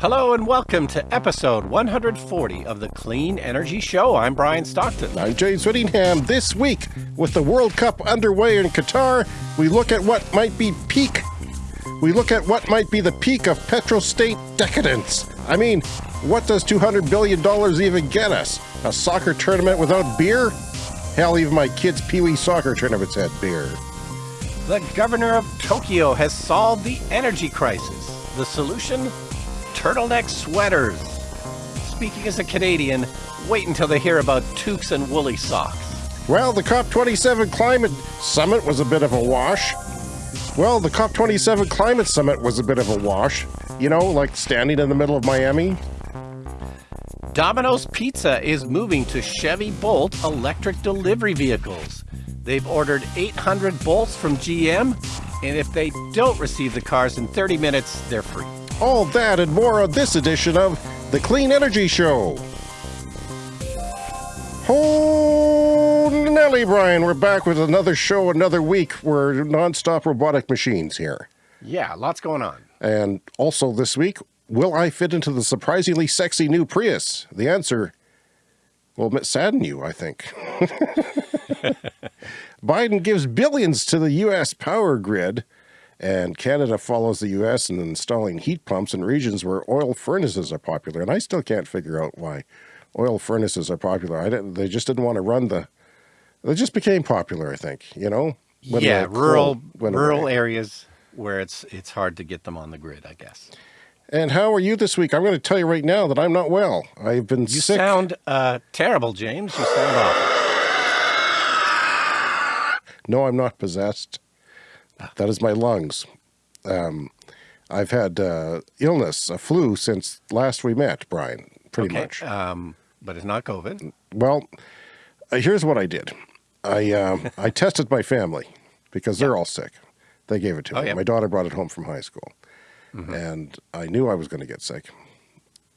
Hello and welcome to episode 140 of the Clean Energy Show. I'm Brian Stockton. I'm James Whittingham. This week, with the World Cup underway in Qatar, we look at what might be peak. We look at what might be the peak of petrostate decadence. I mean, what does $200 billion even get us? A soccer tournament without beer? Hell, even my kids' Pee Wee soccer tournaments had beer. The governor of Tokyo has solved the energy crisis. The solution? Turtleneck sweaters. Speaking as a Canadian, wait until they hear about toques and woolly socks. Well, the COP27 climate summit was a bit of a wash. Well, the COP27 climate summit was a bit of a wash. You know, like standing in the middle of Miami. Domino's Pizza is moving to Chevy Bolt electric delivery vehicles. They've ordered 800 Bolts from GM, and if they don't receive the cars in 30 minutes, they're free. All that and more on this edition of The Clean Energy Show. Oh, Nelly, Brian, we're back with another show, another week. We're nonstop robotic machines here. Yeah, lots going on. And also this week, will I fit into the surprisingly sexy new Prius? The answer will sadden you, I think. Biden gives billions to the U.S. power grid and Canada follows the US in installing heat pumps in regions where oil furnaces are popular. And I still can't figure out why oil furnaces are popular. I didn't, they just didn't want to run the, they just became popular, I think, you know? yeah, rural, rural areas where it's, it's hard to get them on the grid, I guess. And how are you this week? I'm going to tell you right now that I'm not well. I've been you sick. You sound uh, terrible, James. You sound awful. No, I'm not possessed. That is my lungs. Um, I've had uh, illness, a flu, since last we met, Brian, pretty okay. much. Um, but it's not COVID. Well, uh, here's what I did. I, um, I tested my family because they're all sick. They gave it to oh, me. My daughter brought it home from high school. Mm -hmm. And I knew I was going to get sick.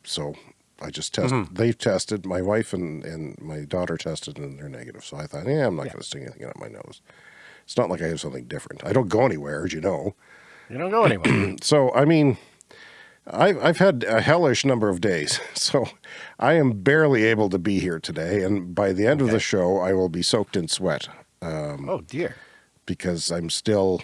So I just tested. Mm -hmm. They tested. My wife and, and my daughter tested and they're negative. So I thought, yeah, I'm not yeah. going to stick anything up my nose. It's not like I have something different. I don't go anywhere, as you know. You don't go anywhere. so, I mean, I've, I've had a hellish number of days. So I am barely able to be here today. And by the end okay. of the show, I will be soaked in sweat. Um, oh, dear. Because I'm still,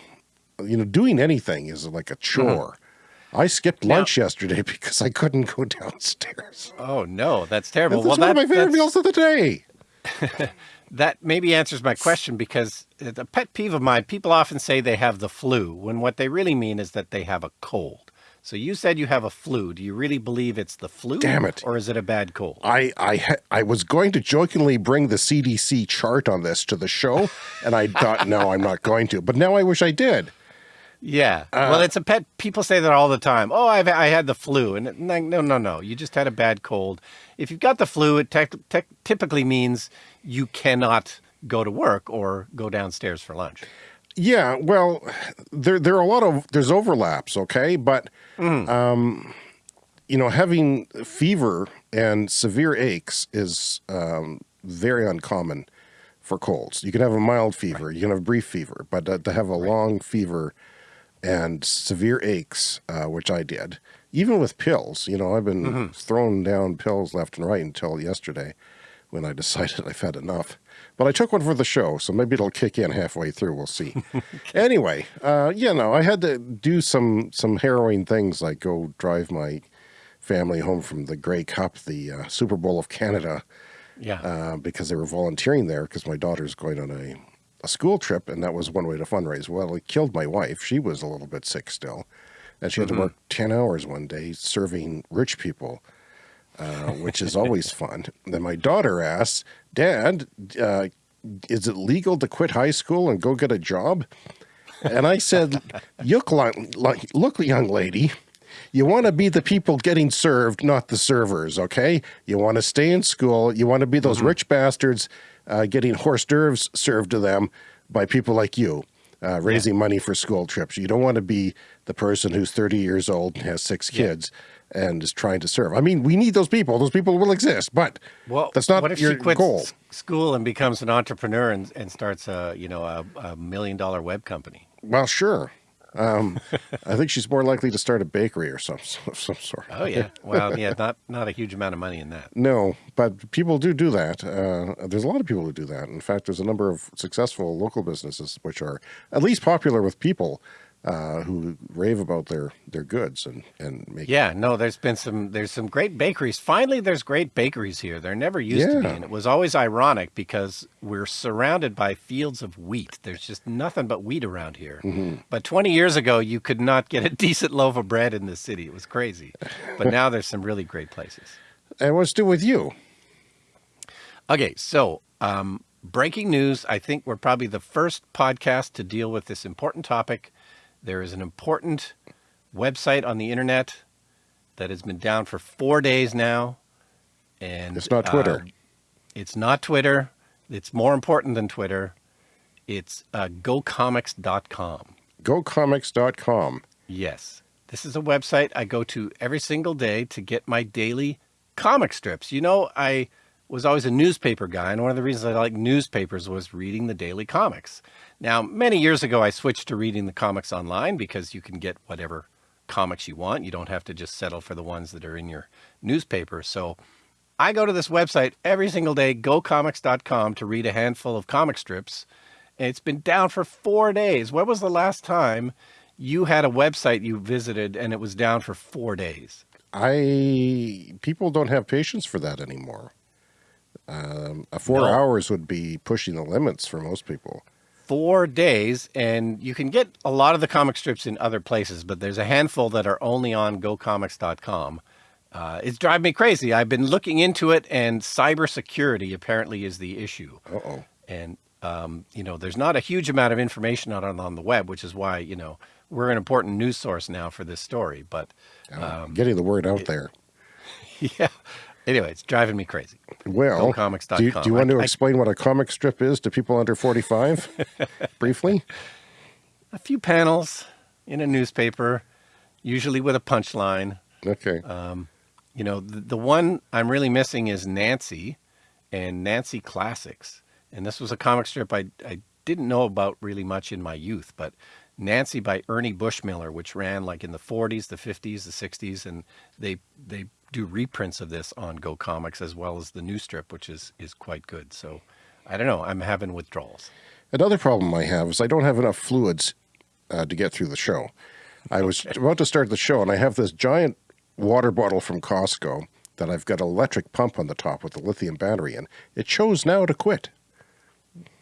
you know, doing anything is like a chore. Mm -hmm. I skipped lunch now, yesterday because I couldn't go downstairs. Oh, no, that's terrible. That's well, one that, of my favorite meals of the day. that maybe answers my question because the pet peeve of mine, people often say they have the flu when what they really mean is that they have a cold. So you said you have a flu. Do you really believe it's the flu? Damn it. Or is it a bad cold? I, I, I was going to jokingly bring the CDC chart on this to the show, and I thought, no, I'm not going to. But now I wish I did. Yeah. Uh, well, it's a pet. People say that all the time. Oh, I've, I had the flu. And no, no, no. You just had a bad cold. If you've got the flu, it typically means you cannot go to work or go downstairs for lunch. Yeah, well, there there are a lot of there's overlaps, okay, but mm. um, you know, having fever and severe aches is um, very uncommon for colds. You can have a mild fever, right. you can have a brief fever, but uh, to have a right. long fever and severe aches, uh, which I did, even with pills, you know, I've been mm -hmm. throwing down pills left and right until yesterday when I decided I've had enough. But I took one for the show, so maybe it'll kick in halfway through. We'll see. anyway, uh, you know, I had to do some some harrowing things like go drive my family home from the Grey Cup, the uh, Super Bowl of Canada. Yeah. Uh, because they were volunteering there because my daughter's going on a, a school trip, and that was one way to fundraise. Well, it killed my wife. She was a little bit sick still, and she had mm -hmm. to mm-hmm. work 10 hours one day serving rich people uh, which is always fun. Then my daughter asks, Dad, uh, is it legal to quit high school and go get a job? And I said, look, look, young lady, you want to be the people getting served, not the servers, okay? You want to stay in school. You want to be those mm -hmm. rich bastards uh, getting hors d'oeuvres served to them by people like you, uh, raising yeah. money for school trips. You don't want to be the person who's 30 years old and has six yeah. kids and is trying to serve. I mean, we need those people. Those people will exist, but well, that's not what if your she quits goal. School and becomes an entrepreneur and, and starts a you know a, a million dollar web company. Well, sure. Um, I think she's more likely to start a bakery or some some sort. Oh yeah, well yeah, not not a huge amount of money in that. No, but people do do that. Uh, there's a lot of people who do that. In fact, there's a number of successful local businesses which are at least popular with people uh, who rave about their their goods and and make. Yeah, no, there's been some there's some great bakeries. Finally, there's great bakeries here. There never used to be, and it was always ironic because we're surrounded by fields of wheat. There's just nothing but wheat around here. But 20 years ago, you could not get a decent loaf of bread in the city. It was crazy. But now there's some really great places. And what's to do with you? Okay, so um, breaking news. I think we're probably the first podcast to deal with this important topic. There is an important website on the internet that has been down for four days now, and It's not Twitter. uh, it's not Twitter. It's more important than Twitter. It's uh, GoComics.com. GoComics.com. Yes. This is a website I go to every single day to get my daily comic strips. You know, I was always a newspaper guy, and one of the reasons I like newspapers was reading the daily comics. Now, many years ago, I switched to reading the comics online because you can get whatever comics you want. You don't have to just settle for the ones that are in your newspaper. So I go to this website every single day, gocomics.com, to read a handful of comic strips. And it's been down for four days. When was the last time you had a website you visited and it was down for four days? I people don't have patience for that anymore. Um, a four No. hours would be pushing the limits for most people. Four days, and you can get a lot of the comic strips in other places, but there's a handful that are only on gocomics.com. Uh, it's driving me crazy. I've been looking into it, and cybersecurity apparently is the issue. Uh oh. and um, you know there's not a huge amount of information on on the web which is why you know we're an important news source now for this story but um, Getting the word out there. yeah anyway it's driving me crazy Well, GoComics.com. do you, do you want to I- I- explain what a comic strip is to people under 45 briefly? a few panels in a newspaper usually with a punchline Okay. Um, you know the, the one i'm really missing is nancy and nancy classics and this was a comic strip i, I didn't know about really much in my youth but nancy by ernie bushmiller which ran like in the 40s the 50s the 60s and they they do reprints of this on go comics as well as the new strip which is is quite good so i don't know i'm having withdrawals Another problem I have is I don't have enough fluids uh, to get through the show. I was about to start the show, and I have this giant water bottle from Costco that I've got an electric pump on the top with a lithium battery in. It chose now to quit.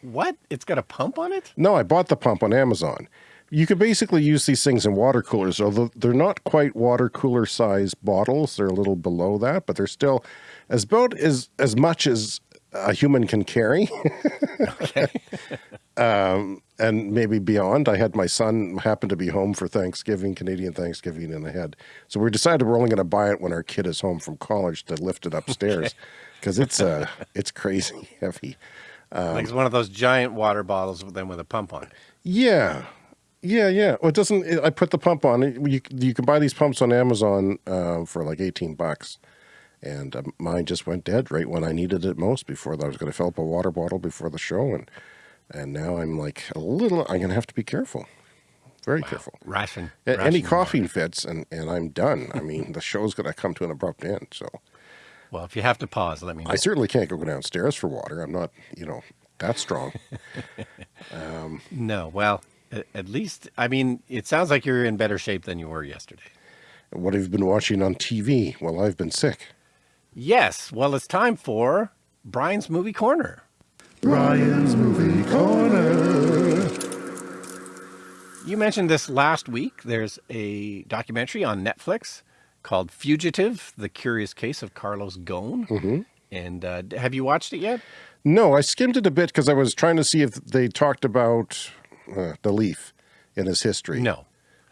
what it's got a pump on it No, I bought the pump on Amazon. You could basically use these things in water coolers, although they're not quite water cooler size bottles. They're a little below that, but they're still as about as as much as a human can carry. um, and maybe beyond. I had my son happen to be home for Thanksgiving, Canadian Thanksgiving, and I had so we decided we're only going to buy it when our kid is home from college to lift it upstairs because it's uh it's crazy heavy. like it's one of those giant water bottles with them with a pump on it Yeah. Yeah, yeah. Well, it doesn't. It, I put the pump on. You you can buy these pumps on Amazon uh, for like eighteen bucks, and uh, mine just went dead right when I needed it most. Before I was going to fill up a water bottle before the show, and and now I'm like a little. I'm going to have to be careful, very careful. ration, A- ration Any water. coughing fits, and and I'm done. I mean, the show's going to come to an abrupt end. So well if you have to pause let me know I certainly can't go downstairs for water. I'm not, you know, that strong. No, well, at least I mean, it sounds like you're in better shape than you were yesterday. what have you been watching on TV? while I've been sick. Yes, well, it's time for Brian's movie corner. Brian's movie corner. You mentioned this last week. There's a documentary on Netflix called Fugitive: The Curious Case of Carlos Ghosn. Mm-hmm. And uh, have you watched it yet? No, I skimmed it a bit because I was trying to see if they talked about uh, Leaf in his history. No,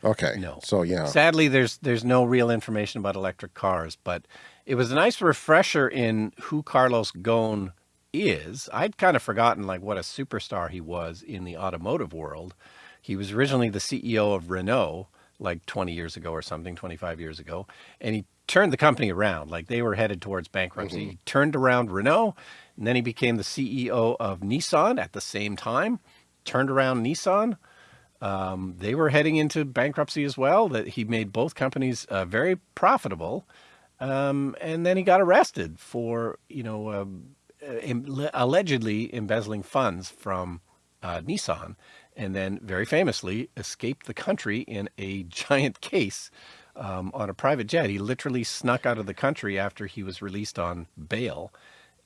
Okay. no. So yeah. Sadly, there's there's no real information about electric cars, but it was a nice refresher in who Carlos Ghosn is. I'd kind of forgotten like what a superstar he was in the automotive world. He was originally the CEO of Renault like 20 years ago or something, 25 years ago, and he turned the company around. Like they were headed towards bankruptcy. He turned around Renault, and then he became the CEO of Nissan at the same time. Turned around Nissan Um, they were heading into bankruptcy as well. That he made both companies uh, very profitable, um, and then he got arrested for you know um, uh, allegedly embezzling funds from uh, Nissan, and then very famously escaped the country in a giant case um, on a private jet. He literally snuck out of the country after he was released on bail.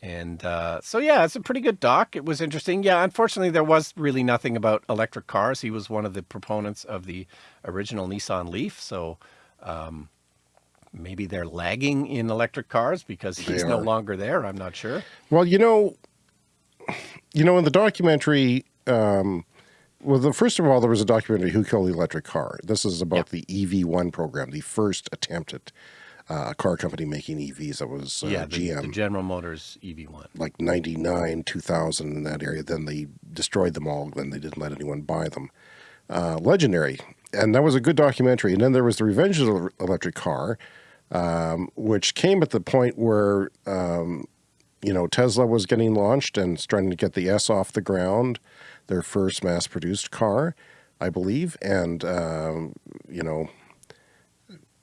And uh, so, yeah, it's a pretty good doc. It was interesting. Yeah, unfortunately, there was really nothing about electric cars. He was one of the proponents of the original Nissan Leaf. So um, maybe they're lagging in electric cars because he's no longer there. I'm not sure. Well, you know, you know, in the documentary, um, well, the, first of all, there was a documentary, Who Killed the Electric Car? This is about the EV1 program, the first attempt at uh, a car company making EVs. That was uh, yeah, the, GM. The General Motors EV1. Like 99, 2000 in that area. Then they destroyed them all. Then they didn't let anyone buy them. Uh, legendary. And that was a good documentary. And then there was The Revenge of the Electric Car, um, which came at the point where, um, you know, Tesla was getting launched and starting to get the S off the ground their first mass-produced car, I believe. And, um, you know,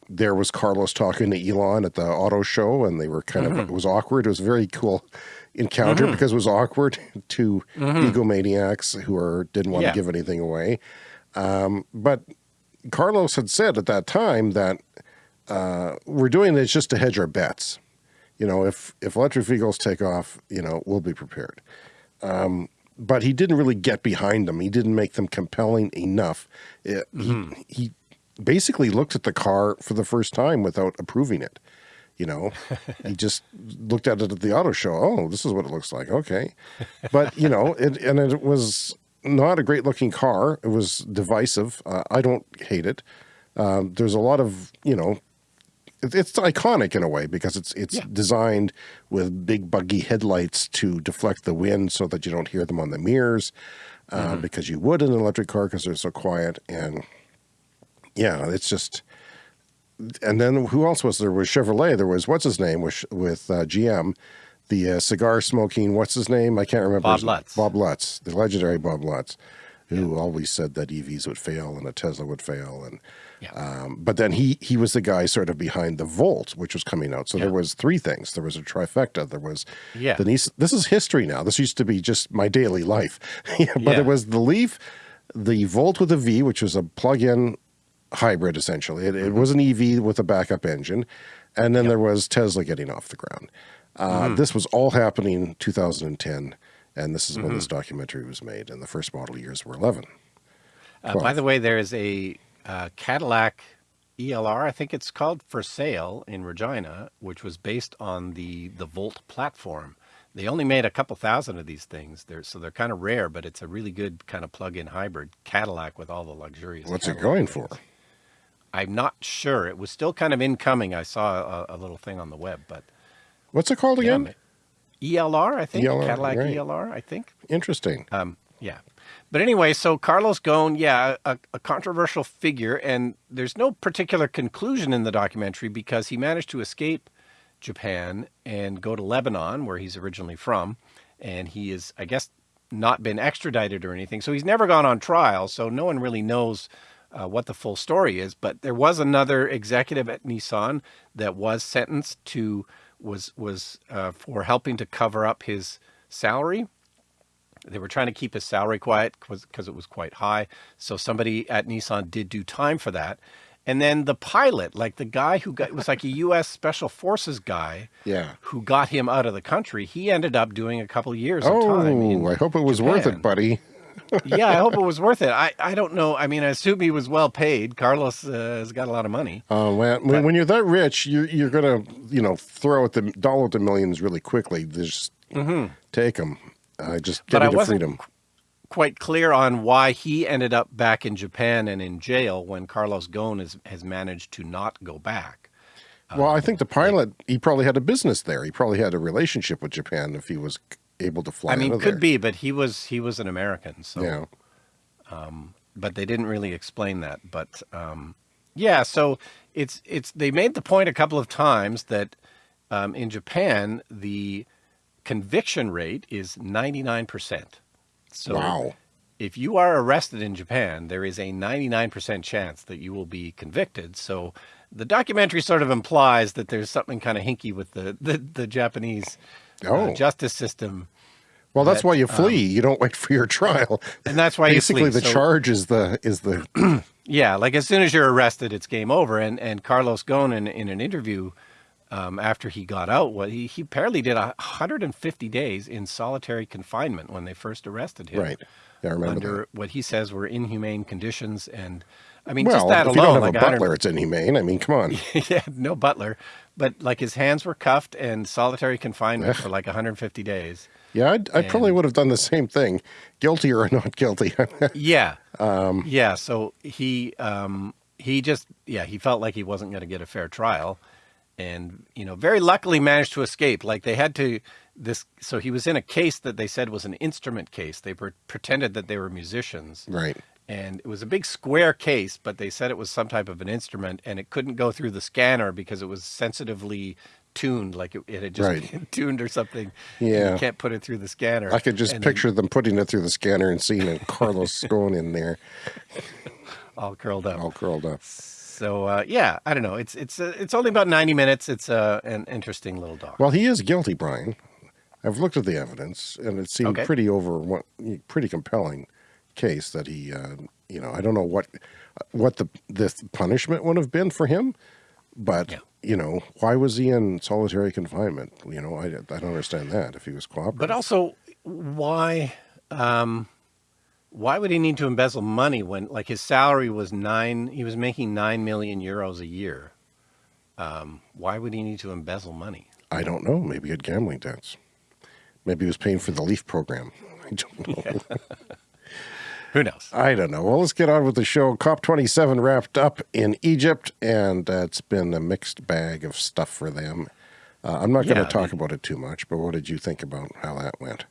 there was Carlos talking to Elon at the auto show and they were kind mm -hmm. of, mm-hmm. it was awkward. It was a very cool encounter mm -hmm. because it was awkward to mm -hmm. egomaniacs who are, didn't want yeah. to give anything away. Um, but Carlos had said at that time that uh, we're doing this just to hedge our bets. You know, if, if electric vehicles take off, you know, we'll be prepared. Um, but he didn't really get behind them. He didn't make them compelling enough. It, mm -hmm. He, mm-hmm. he basically looked at the car for the first time without approving it. You know, he just looked at it at the auto show. Oh, this is what it looks like. Okay. But, you know, it, and it was not a great looking car. It was divisive. Uh, I don't hate it. Um, there's a lot of, you know, it's iconic in a way because it's it's yeah. designed with big buggy headlights to deflect the wind so that you don't hear them on the mirrors uh, mm -hmm. because you would in an electric car because they're so quiet and yeah it's just and then who else was there was Chevrolet there was what's his name with with uh, GM the uh, cigar smoking what's his name I can't remember Bob Lutz Bob Lutz the legendary Bob Lutz who yeah. always said that EVs would fail and a Tesla would fail and yeah. Um, but then he he was the guy sort of behind the Volt, which was coming out. So yeah. there was three things. There was a trifecta. There was yeah. the Nissan. This is history now. This used to be just my daily life. yeah, but yeah. it was the Leaf, the Volt with a V, which was a plug-in hybrid essentially. It, mm -hmm. it, mm-hmm. was an EV with a backup engine, and then yep. there was Tesla getting off the ground. Uh, mm. This was all happening 2010, and this is mm -hmm. when this mm-hmm. documentary was made, and the first model years were 11. Uh, by the way, there is a uh, Cadillac ELR, I think it's called, for sale in Regina, which was based on the, the Volt platform. They only made a couple thousand of these things. They're, so they're kind of rare, but it's a really good kind of plug-in hybrid Cadillac with all the luxurious. What's Cadillac it going things. for? I'm not sure. It was still kind of incoming. I saw a, a little thing on the web, but what's it called again? Yeah, ELR, I think. ELR, Cadillac right. ELR, I think. Interesting. Um, yeah. But anyway, so Carlos Ghosn, yeah, a, a, controversial figure, and there's no particular conclusion in the documentary because he managed to escape Japan and go to Lebanon, where he's originally from, and he is, I guess, not been extradited or anything. So he's never gone on trial, so no one really knows uh, what the full story is. But there was another executive at Nissan that was sentenced to was was uh, for helping to cover up his salary they were trying to keep his salary quiet because it was quite high. So somebody at Nissan did do time for that. And then the pilot, like the guy who got, was like a U.S. Special Forces guy, yeah, who got him out of the country. He ended up doing a couple of years. Oh, of time I hope it was Japan. worth it, buddy. Yeah, I hope it was worth it. I, I don't know. I mean, I assume he was well paid. Carlos uh, has got a lot of money. Oh, when, but, when you're that rich, you're, you're going to, you know, throw at the dollar at the millions really quickly. Just mm -hmm. take them. I just get but freedom. Quite clear on why he ended up back in Japan and in jail when Carlos Ghosn has, has managed to not go back. Well, um, I think the pilot, he probably had a business there. He probably had a relationship with Japan if he was able to fly. I mean, could there. be, but he was he was an American, so. Yeah. Um, but they didn't really explain that. But um, yeah, so it's it's they made the point a couple of times that um, in Japan the conviction rate is 99%. So wow. if you are arrested in Japan, there is a 99% chance that you will be convicted. So the documentary sort of implies that there's something kind of hinky with the, the, the Japanese uh, Oh. justice system. Well, that's that, why you flee. you don't wait for your trial. And that's why Basically, you flee. the So- charge is the is the Yeah, like as soon as you're arrested, it's game over. And and Carlos Ghosn in, in an interview um, after he got out, what he he apparently did 150 days in solitary confinement when they first arrested him. right. Yeah, I remember Under that. what he says were inhumane conditions, and I mean Well, just that if you alone, don't have like a butler, it's inhumane. I mean, come on. yeah, no butler, but like his hands were cuffed and solitary confinement for like 150 days. Yeah, I'd, I probably would have done the same thing, guilty or not guilty. Yeah. yeah. So he um, he just yeah he felt like he wasn't going to get a fair trial, and you know very luckily managed to escape. Like they had to this so he was in a case that they said was an instrument case. They pre- pretended that they were musicians. right. And it was a big square case, but they said it was some type of an instrument, and it couldn't go through the scanner because it was sensitively tuned, like it, it had just Right. been tuned or something. Yeah. you can't put it through the scanner. I could just And then picture them putting it through the scanner and seeing it, Carlos going in there, all curled up. all curled up. So uh, yeah, I don't know. It's it's uh, it's only about ninety minutes. It's uh, an interesting little dog. Well, he is guilty, Brian. I've looked at the evidence, and it seemed Okay. pretty over, pretty compelling case that he, uh, you know, I don't know what what the the punishment would have been for him, but Yeah. you know, why was he in solitary confinement? You know, I, I don't understand that if he was cooperative. but also, why um, why would he need to embezzle money when like his salary was nine? He was making nine million euros a year. Um, why would he need to embezzle money? I don't know. Maybe he had gambling debts. Maybe he was paying for the Leaf program. I don't know. Who knows? I don't know. Well, let's get on with the show. COP27 wrapped up in Egypt, and uh, it's been a mixed bag of stuff for them. Uh, I'm not going to Yeah, talk about it too much, but what did you think about how that went?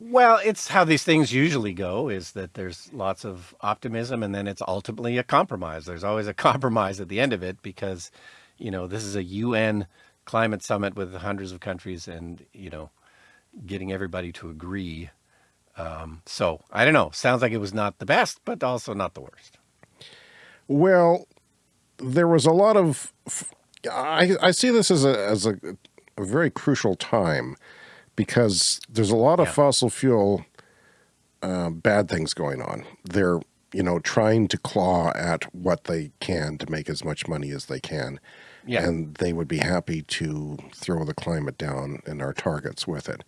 Well, it's how these things usually go is that there's lots of optimism and then it's ultimately a compromise. There's always a compromise at the end of it because, you know, this is a UN climate summit with hundreds of countries and, you know, getting everybody to agree. Um, so I don't know. Sounds like it was not the best, but also not the worst. Well, there was a lot of. I, I see this as a as a, a very crucial time because there's a lot of Yeah. fossil fuel uh, bad things going on. They're you know trying to claw at what they can to make as much money as they can, Yeah. and they would be happy to throw the climate down and our targets with it.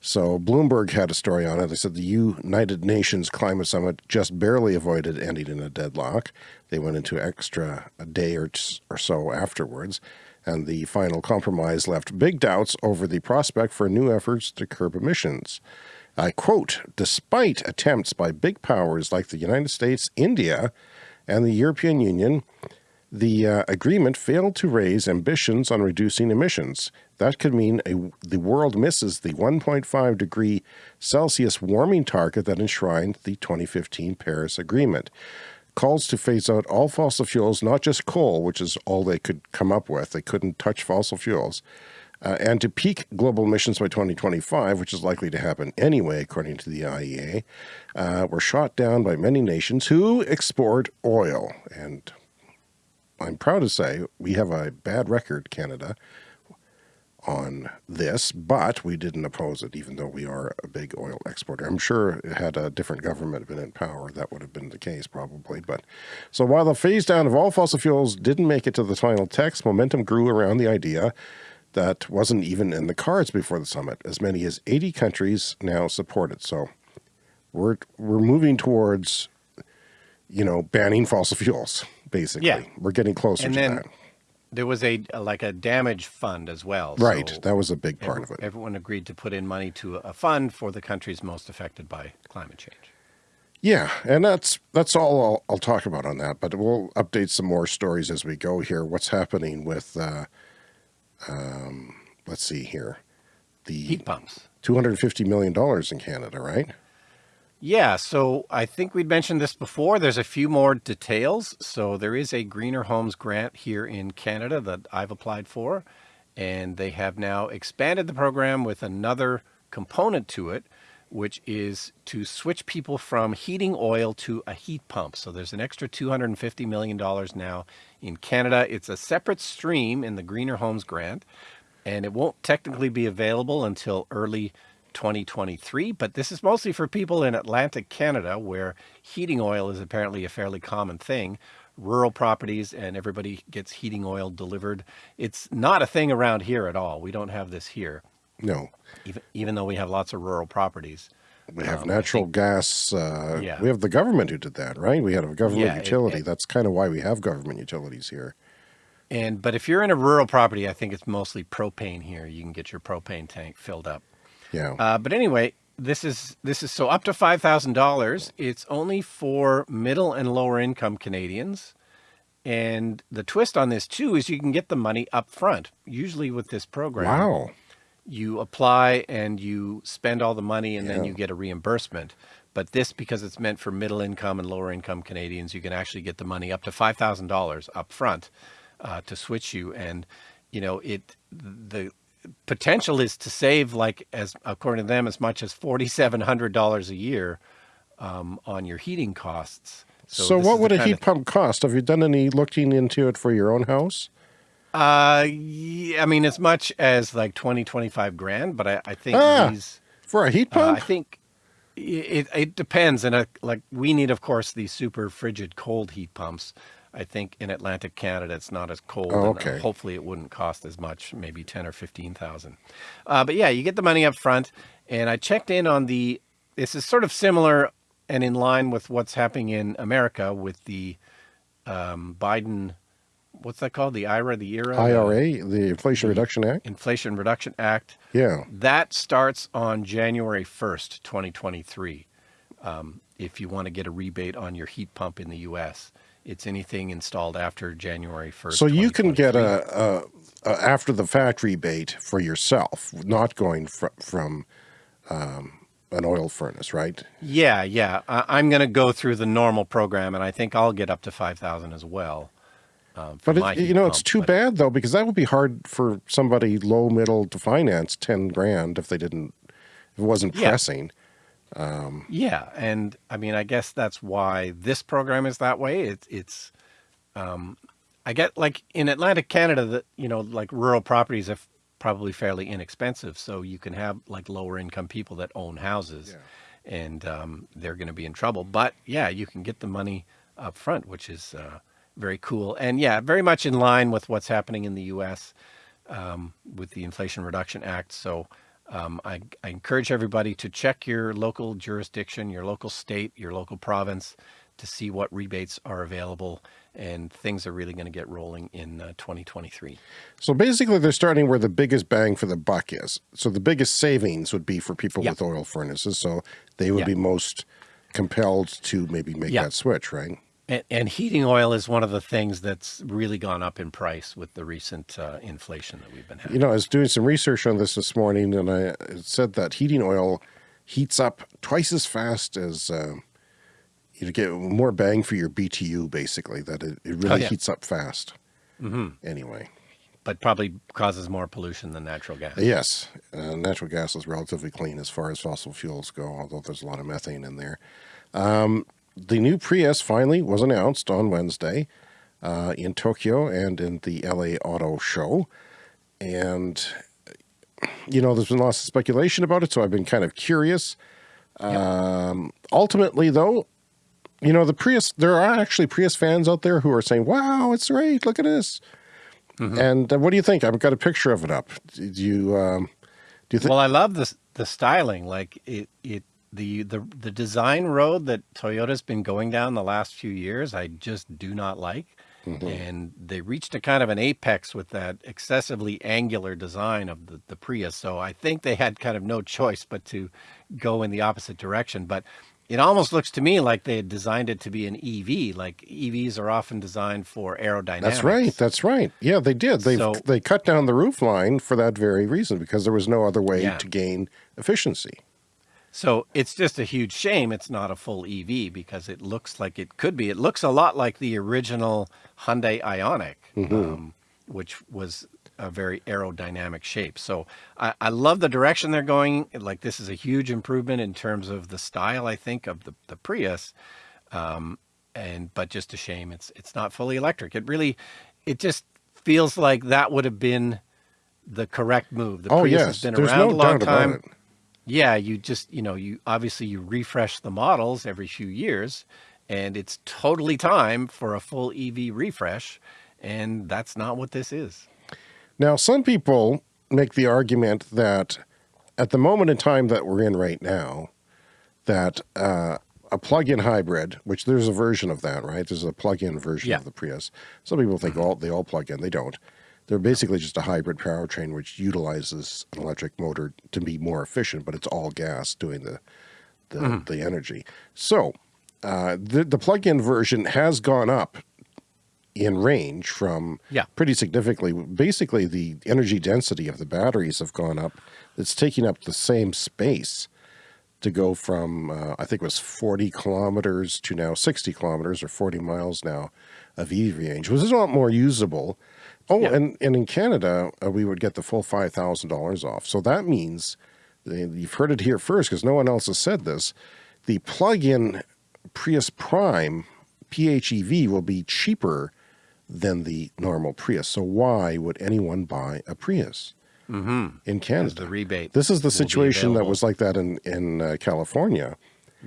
So Bloomberg had a story on it. They said the United Nations Climate Summit just barely avoided ending in a deadlock. They went into extra a day or, or so afterwards, and the final compromise left big doubts over the prospect for new efforts to curb emissions. I quote, despite attempts by big powers like the United States, India, and the European Union, the uh, agreement failed to raise ambitions on reducing emissions. That could mean a, the world misses the 1.5 degree Celsius warming target that enshrined the 2015 Paris Agreement. Calls to phase out all fossil fuels, not just coal, which is all they could come up with. They couldn't touch fossil fuels. Uh, and to peak global emissions by 2025, which is likely to happen anyway, according to the IEA, uh, were shot down by many nations who export oil. And I'm proud to say we have a bad record, Canada, on this, but we didn't oppose it, even though we are a big oil exporter. I'm sure had a different government been in power, that would have been the case probably. But so while the phase down of all fossil fuels didn't make it to the final text, momentum grew around the idea that wasn't even in the cards before the summit. As many as 80 countries now support it. So we're we're moving towards, you know, banning fossil fuels. Basically, Yeah. we're getting closer And to then that. There was a, like a damage fund as well. Right, So that was a big part of it. Everyone agreed to put in money to a fund for the countries most affected by climate change. Yeah, and that's that's all I'll, I'll talk about on that. But we'll update some more stories as we go here. What's happening with? Uh, um, let's see here, the Heat pumps. two hundred fifty million dollars in Canada, right? Yeah, so I think we'd mentioned this before. There's a few more details. So there is a Greener Homes grant here in Canada that I've applied for, and they have now expanded the program with another component to it, which is to switch people from heating oil to a heat pump. So there's an extra $250 million now in Canada. It's a separate stream in the Greener Homes Grant, and it won't technically be available until early 2023, but this is mostly for people in Atlantic Canada where heating oil is apparently a fairly common thing. Rural properties and everybody gets heating oil delivered. It's not a thing around here at all. We don't have this here. No. Even, even though we have lots of rural properties. We have um, natural think, gas. Uh, yeah. We have the government who did that, right? We had a government yeah, utility. It, it, That's kind of why we have government utilities here. And but if you're in a rural property, I think it's mostly propane here. You can get your propane tank filled up. Yeah. Uh, but anyway, this is this is so up to five thousand dollars. It's only for middle and lower income Canadians. And the twist on this too is you can get the money up front. Usually with this program. Wow you apply and you spend all the money and yeah. then you get a reimbursement. But this, because it's meant for middle income and lower income Canadians, you can actually get the money up to $5,000 up front uh, to switch you. And, you know, it, the potential is to save like as according to them, as much as $4,700 a year um, on your heating costs. So, so what would a heat pump cost? Have you done any looking into it for your own house? Uh, yeah, I mean, as much as like 20, 25 grand, but I, I think ah, these for a heat pump, uh, I think it, it depends. And uh, like we need, of course, these super frigid cold heat pumps. I think in Atlantic Canada, it's not as cold. Oh, okay. And hopefully it wouldn't cost as much, maybe 10 or 15,000. Uh, but yeah, you get the money up front. And I checked in on the, this is sort of similar and in line with what's happening in America with the um, Biden what's that called? The IRA, the IRA? IRA, the Inflation Reduction Act? Inflation Reduction Act. Yeah. That starts on January 1st, 2023. Um, if you want to get a rebate on your heat pump in the U.S., it's anything installed after January 1st. So you can get a, a, a, after the fact rebate for yourself, not going fr from um, an oil furnace, right? Yeah, yeah. I, am going to go through the normal program, and I think I'll get up to 5,000 as well. Um, but it, you know, pump, it's too bad though, because that would be hard for somebody low middle to finance 10 grand if they didn't, if it wasn't yeah. pressing. Um, yeah. And I mean, I guess that's why this program is that way. It's, it's, um, I get like in Atlantic Canada that, you know, like rural properties are probably fairly inexpensive. So you can have like lower income people that own houses yeah. and, um, they're going to be in trouble, but yeah, you can get the money up front, which is, uh, very cool. And yeah, very much in line with what's happening in the U.S. Um, with the Inflation Reduction Act. So um, I, I, encourage everybody to check your local jurisdiction, your local state, your local province to see what rebates are available and things are really going to get rolling in uh, 2023. So basically they're starting where the biggest bang for the buck is. So the biggest savings would be for people yep. with oil furnaces. So they would yep. be most compelled to maybe make yep. that switch, right? And, and, heating oil is one of the things that's really gone up in price with the recent uh, inflation that we've been having. You know, I was doing some research on this this morning, and I said that heating oil heats up twice as fast as uh, you get more bang for your BTU, basically. That it, it really oh, yeah. heats up fast. Mm -hmm. Anyway, but probably causes more pollution than natural gas. Yes, uh, natural gas is relatively clean as far as fossil fuels go, although there's a lot of methane in there. Um, the new Prius finally was announced on Wednesday uh, in Tokyo and in the LA Auto Show. And, you know, there's been lots of speculation about it, so I've been kind of curious. Yep. Um, ultimately, though, you know, the Prius, there are actually Prius fans out there who are saying, wow, it's great, look at this. Mm -hmm. And uh, what do you think? I've got a picture of it up. Do you, um, do you think? Well, I love the, the styling. Like it, it the, the, the design road that Toyota's been going down the last few years, I just do not like. Mm -hmm. And they reached a kind of an apex with that excessively angular design of the, the Prius. So I think they had kind of no choice but to go in the opposite direction. But it almost looks to me like they had designed it to be an EV. Like EVs are often designed for aerodynamics. That's right. That's right. Yeah, they did. They so, they cut down the roof line for that very reason because there was no other way yeah. to gain efficiency. So it's just a huge shame it's not a full EV because it looks like it could be. It looks a lot like the original Hyundai Ioniq, mm -hmm. um, which was a very aerodynamic shape. So I, I love the direction they're going. Like this is a huge improvement in terms of the style, I think, of the, the Prius. Um, and but just a shame it's it's not fully electric. It really, it just feels like that would have been the correct move. The oh Prius yes, has been there's around no a long time. Yeah, you just, you know, you obviously you refresh the models every few years and it's totally time for a full EV refresh. And that's not what this is. Now, some people make the argument that at the moment in time that we're in right now, that uh, a plug-in hybrid, which there's a version of that, right? There's a plug-in version Yeah. of the Prius. Some people think all they all plug in. They don't. They're basically just a hybrid powertrain which utilizes an electric motor to be more efficient, but it's all gas doing the the, the energy. So uh, the the plug-in version has gone up in range from Yeah. pretty significantly. Basically, the energy density of the batteries have gone up. It's taking up the same space to go from uh, I think it was 40 kilometers to now 60 kilometers or 40 miles now of EV range, which is a lot more usable. Oh, Yeah. and, and in Canada, uh, we would get the full $5,000 off. So that means, uh, you've heard it here first because no one else has said this, the plug-in Prius Prime PHEV will be cheaper than the normal Prius. So why would anyone buy a Prius in Canada? the rebate. This is the situation that was like that in in uh, California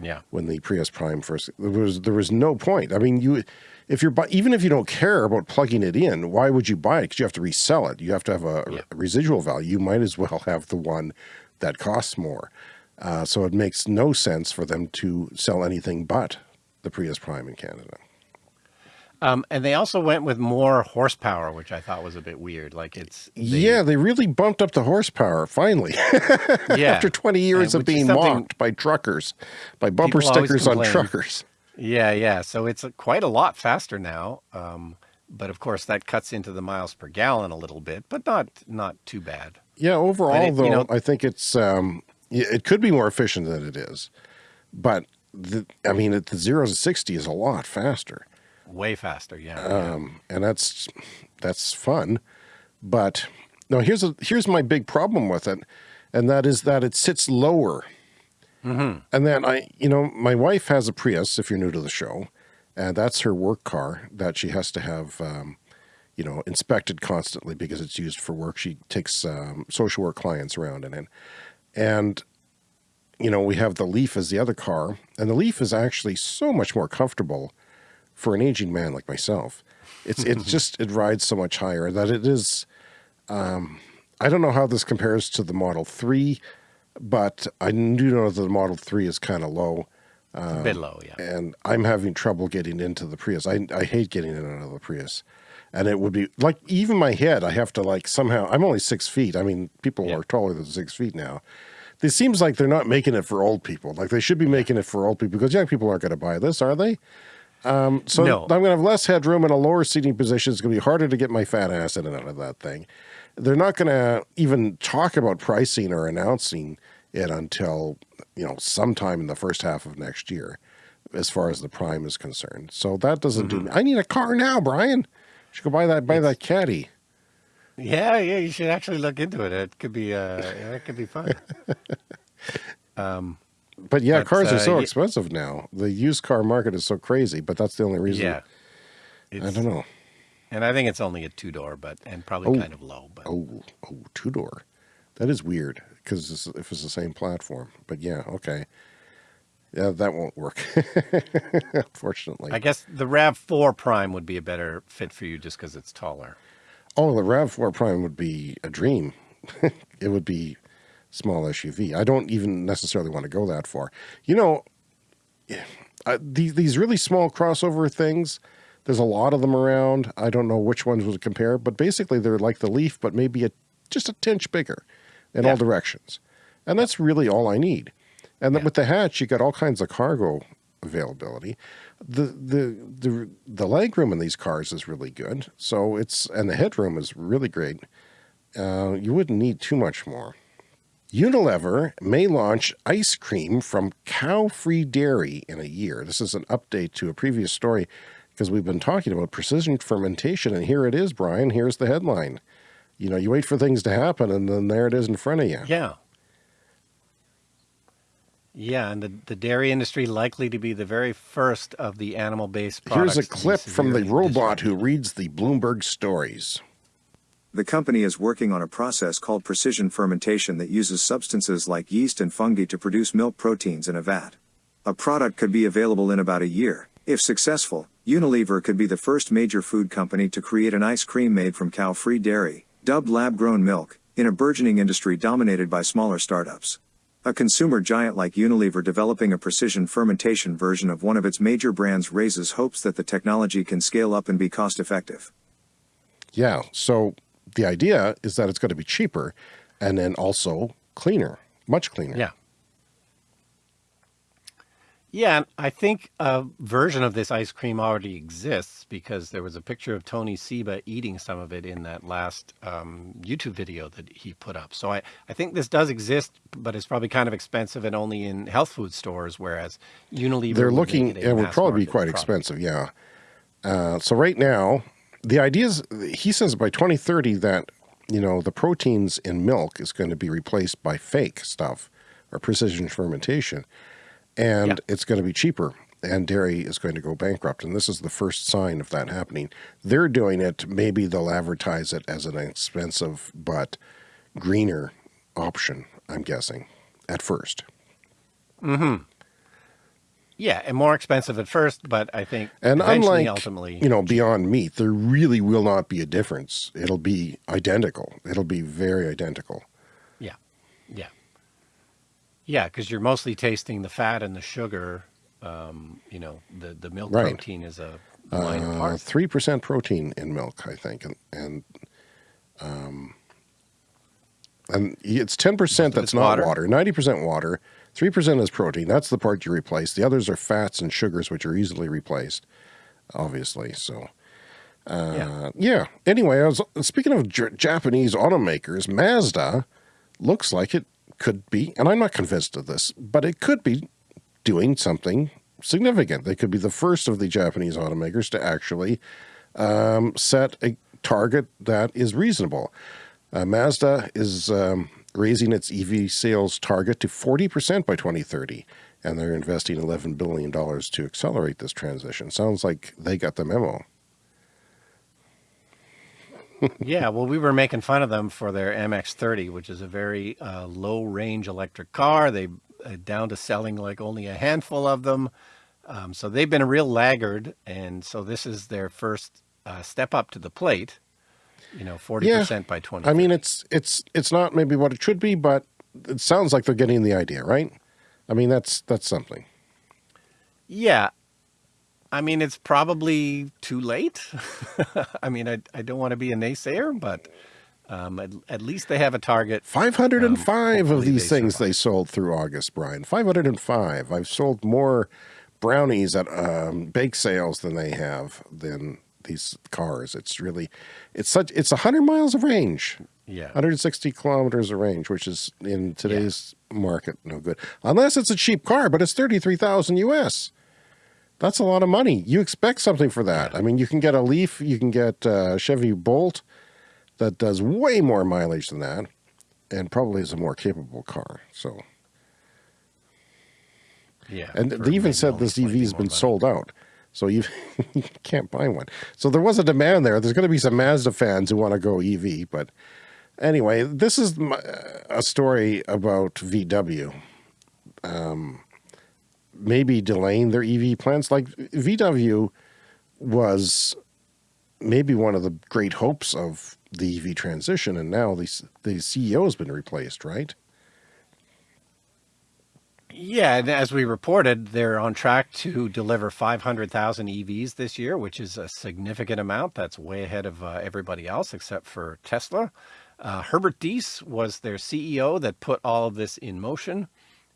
Yeah. when the Prius Prime first. There was there was no point. I mean, you if you're bu- even if you don't care about plugging it in, why would you buy it? Because you have to resell it. You have to have a, Yeah. residual value. You might as well have the one that costs more. Uh, so it makes no sense for them to sell anything but the Prius Prime in Canada. Um, and they also went with more horsepower, which I thought was a bit weird. Like it's they- yeah, they really bumped up the horsepower finally. yeah. After 20 years And of being mocked by truckers, by bumper stickers on truckers. Yeah, yeah. So it's quite a lot faster now. Um, but of course, that cuts into the miles per gallon a little bit, but not not too bad. Yeah, overall, it- though, you know- I think it's um, it could be more efficient than it is, but the, I mean, the zero to sixty is a lot faster, Way faster. Yeah. yeah. um, and that's that's fun. But no, here's a here's my big problem with it, and that is that it sits lower. And then I, you know, my wife has a Prius. If you're new to the show, and that's her work car that she has to have, um, you know, inspected constantly because it's used for work. She takes um, social work clients around in it, and you know, we have the Leaf as the other car, and the Leaf is actually so much more comfortable for an aging man like myself. It's it's just it rides so much higher that it is. Um, I don't know how this compares to the Model Three, but I do know that the Model Three is kind of low, It's a bit low. Yeah. and I'm having trouble getting into the Prius. I I hate getting in and out of the Prius, and it would be like even my head. I have to like somehow. I'm only six feet. I mean, people Yeah. are taller than six feet now. This seems like they're not making it for old people. Like they should be making it for old people because young people aren't going to buy this, are they? Um, so No. I'm going to have less headroom and a lower seating position. It's going to be harder to get my fat ass in and out of that thing. They're not going to even talk about pricing or announcing it until you know sometime in the first half of next year, as far as the Prime is concerned. So that doesn't do me. I need a car now, Brian. You should go buy that buy that caddy. Yeah, yeah. You should actually look into it. It could be. Uh, yeah, it could be fun. Um, but yeah, But, cars are uh, so expensive now. The used car market is so crazy. But that's the only reason. yeah. I don't know. And I think it's only a two door, but and probably Oh. kind of low. But Oh, oh, two door. That is weird because if it's the same platform. But yeah, okay. Yeah, that won't work. Unfortunately. I guess the Rav Four Prime would be a better fit for you just because it's taller. oh, the Rav Four Prime would be a dream. it would be small SUV. I don't even necessarily want to go that far. You know, uh, these these really small crossover things. There's a lot of them around. I don't know which ones would compare, but basically they're like the Leaf, but maybe a just a tinch bigger in all directions, and that's really all I need. And then Yeah. with the hatch, you got all kinds of cargo availability. The the the the leg room in these cars is really good. So it's and the headroom is really great. Uh, you wouldn't need too much more. Unilever may launch ice cream from cow-free dairy in a year. This is an update to a previous story because we've been talking about precision fermentation, and here it is, Brian. Here's the headline. You know, you wait for things to happen and then there it is in front of you. Yeah. Yeah, and the, the dairy industry likely to be the very first of the animal-based products. Here's a clip from the robot who reads the Bloomberg stories. The company is working on a process called precision fermentation that uses substances like yeast and fungi to produce milk proteins in a vat. A product could be available in about a year. If successful, Unilever could be the first major food company to create an ice cream made from cow-free dairy, dubbed lab-grown milk, in a burgeoning industry dominated by smaller startups. A consumer giant like Unilever developing a precision fermentation version of one of its major brands raises hopes that the technology can scale up and be cost effective. Yeah, so the idea is that it's going to be cheaper and then also cleaner, much cleaner. Yeah. Yeah, I think a version of this ice cream already exists because there was a picture of Tony Seba eating some of it in that last um, YouTube video that he put up. So I, I think this does exist, but it's probably kind of expensive and only in health food stores, whereas Unilever. They're looking, it would probably be quite product. expensive, yeah. Uh, so right now, the idea is, he says by 2030 that, you know, the proteins in milk is going to be replaced by fake stuff or precision fermentation and yeah. it's going to be cheaper and dairy is going to go bankrupt. And this is the first sign of that happening. They're doing it. Maybe they'll advertise it as an expensive but greener option, I'm guessing, at first. Mm-hmm. Yeah, and more expensive at first, but I think and unlike ultimately, you know, Beyond Meat, there really will not be a difference. It'll be identical. It'll be very identical. Yeah, yeah. Yeah, because you're mostly tasting the fat and the sugar. Um, you know, the the milk right. protein is a minor uh, part. Three percent protein in milk, I think, and and um, and it's ten percent that's not water. Ninety percent water. Three percent is protein. That's the part you replace. The others are fats and sugars, which are easily replaced, obviously. So. Uh, yeah. yeah. Anyway, I was speaking of Japanese automakers. Mazda looks like it could be, and I'm not convinced of this, but it could be doing something significant. They could be the first of the Japanese automakers to actually um, set a target that is reasonable. Uh, Mazda is um, raising its EV sales target to 40% by 2030, and they're investing $11 billion to accelerate this transition. Sounds like they got the memo yeah, well, we were making fun of them for their MX-30, which is a very uh, low-range electric car. They uh, down to selling like only a handful of them. Um, so they've been a real laggard, and so this is their first uh, step up to the plate. You know, forty yeah. percent by twenty. I mean, it's it's it's not maybe what it should be, but it sounds like they're getting the idea, right? I mean, that's that's something. Yeah, I mean, it's probably too late. I mean, I, I don't want to be a naysayer, but um, at, at, least they have a target. 505 um, of these they things survive. they sold through August, Brian. 505. I've sold more brownies at um, bake sales than they have than these cars. It's really, it's such, it's 100 miles of range. Yeah. 160 kilometers of range, which is in today's yeah. market no good. Unless it's a cheap car, but it's 33,000 US. That's a lot of money. You expect something for that. I mean, you can get a Leaf, you can get a Chevy Bolt that does way more mileage than that and probably is a more capable car. So, yeah. And they even said this EV has been sold out. So you, you can't buy one. So there was a demand there. There's going to be some Mazda fans who want to go EV. But anyway, this is my, a story about VW. Um, maybe delaying their EV plans. Like VW was maybe one of the great hopes of the EV transition, and now the, the CEO has been replaced, right? Yeah, and as we reported, they're on track to deliver 500,000 EVs this year, which is a significant amount. That's way ahead of uh, everybody else except for Tesla. Uh, Herbert Diess was their CEO that put all of this in motion.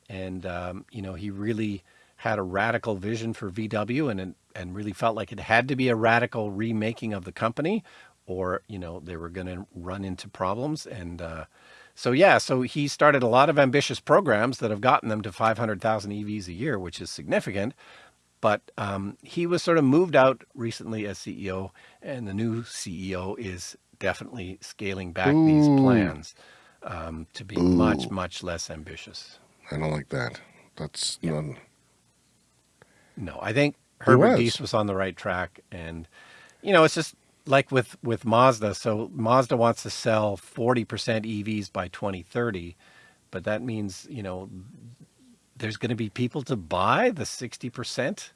And, um, you know, he really had a radical vision for VW and, and really felt like it had to be a radical remaking of the company or, you know, they were going to run into problems. And uh, so, yeah, so he started a lot of ambitious programs that have gotten them to 500,000 EVs a year, which is significant. But um, he was sort of moved out recently as CEO, and the new CEO is definitely scaling back these plans um, to be much, much less ambitious. I don't like that. That's none. No, I think Herbert was. Was on the right track, and you know, it's just like with with Mazda. So Mazda wants to sell forty percent EVs by twenty thirty, but that means you know there's going to be people to buy the sixty percent.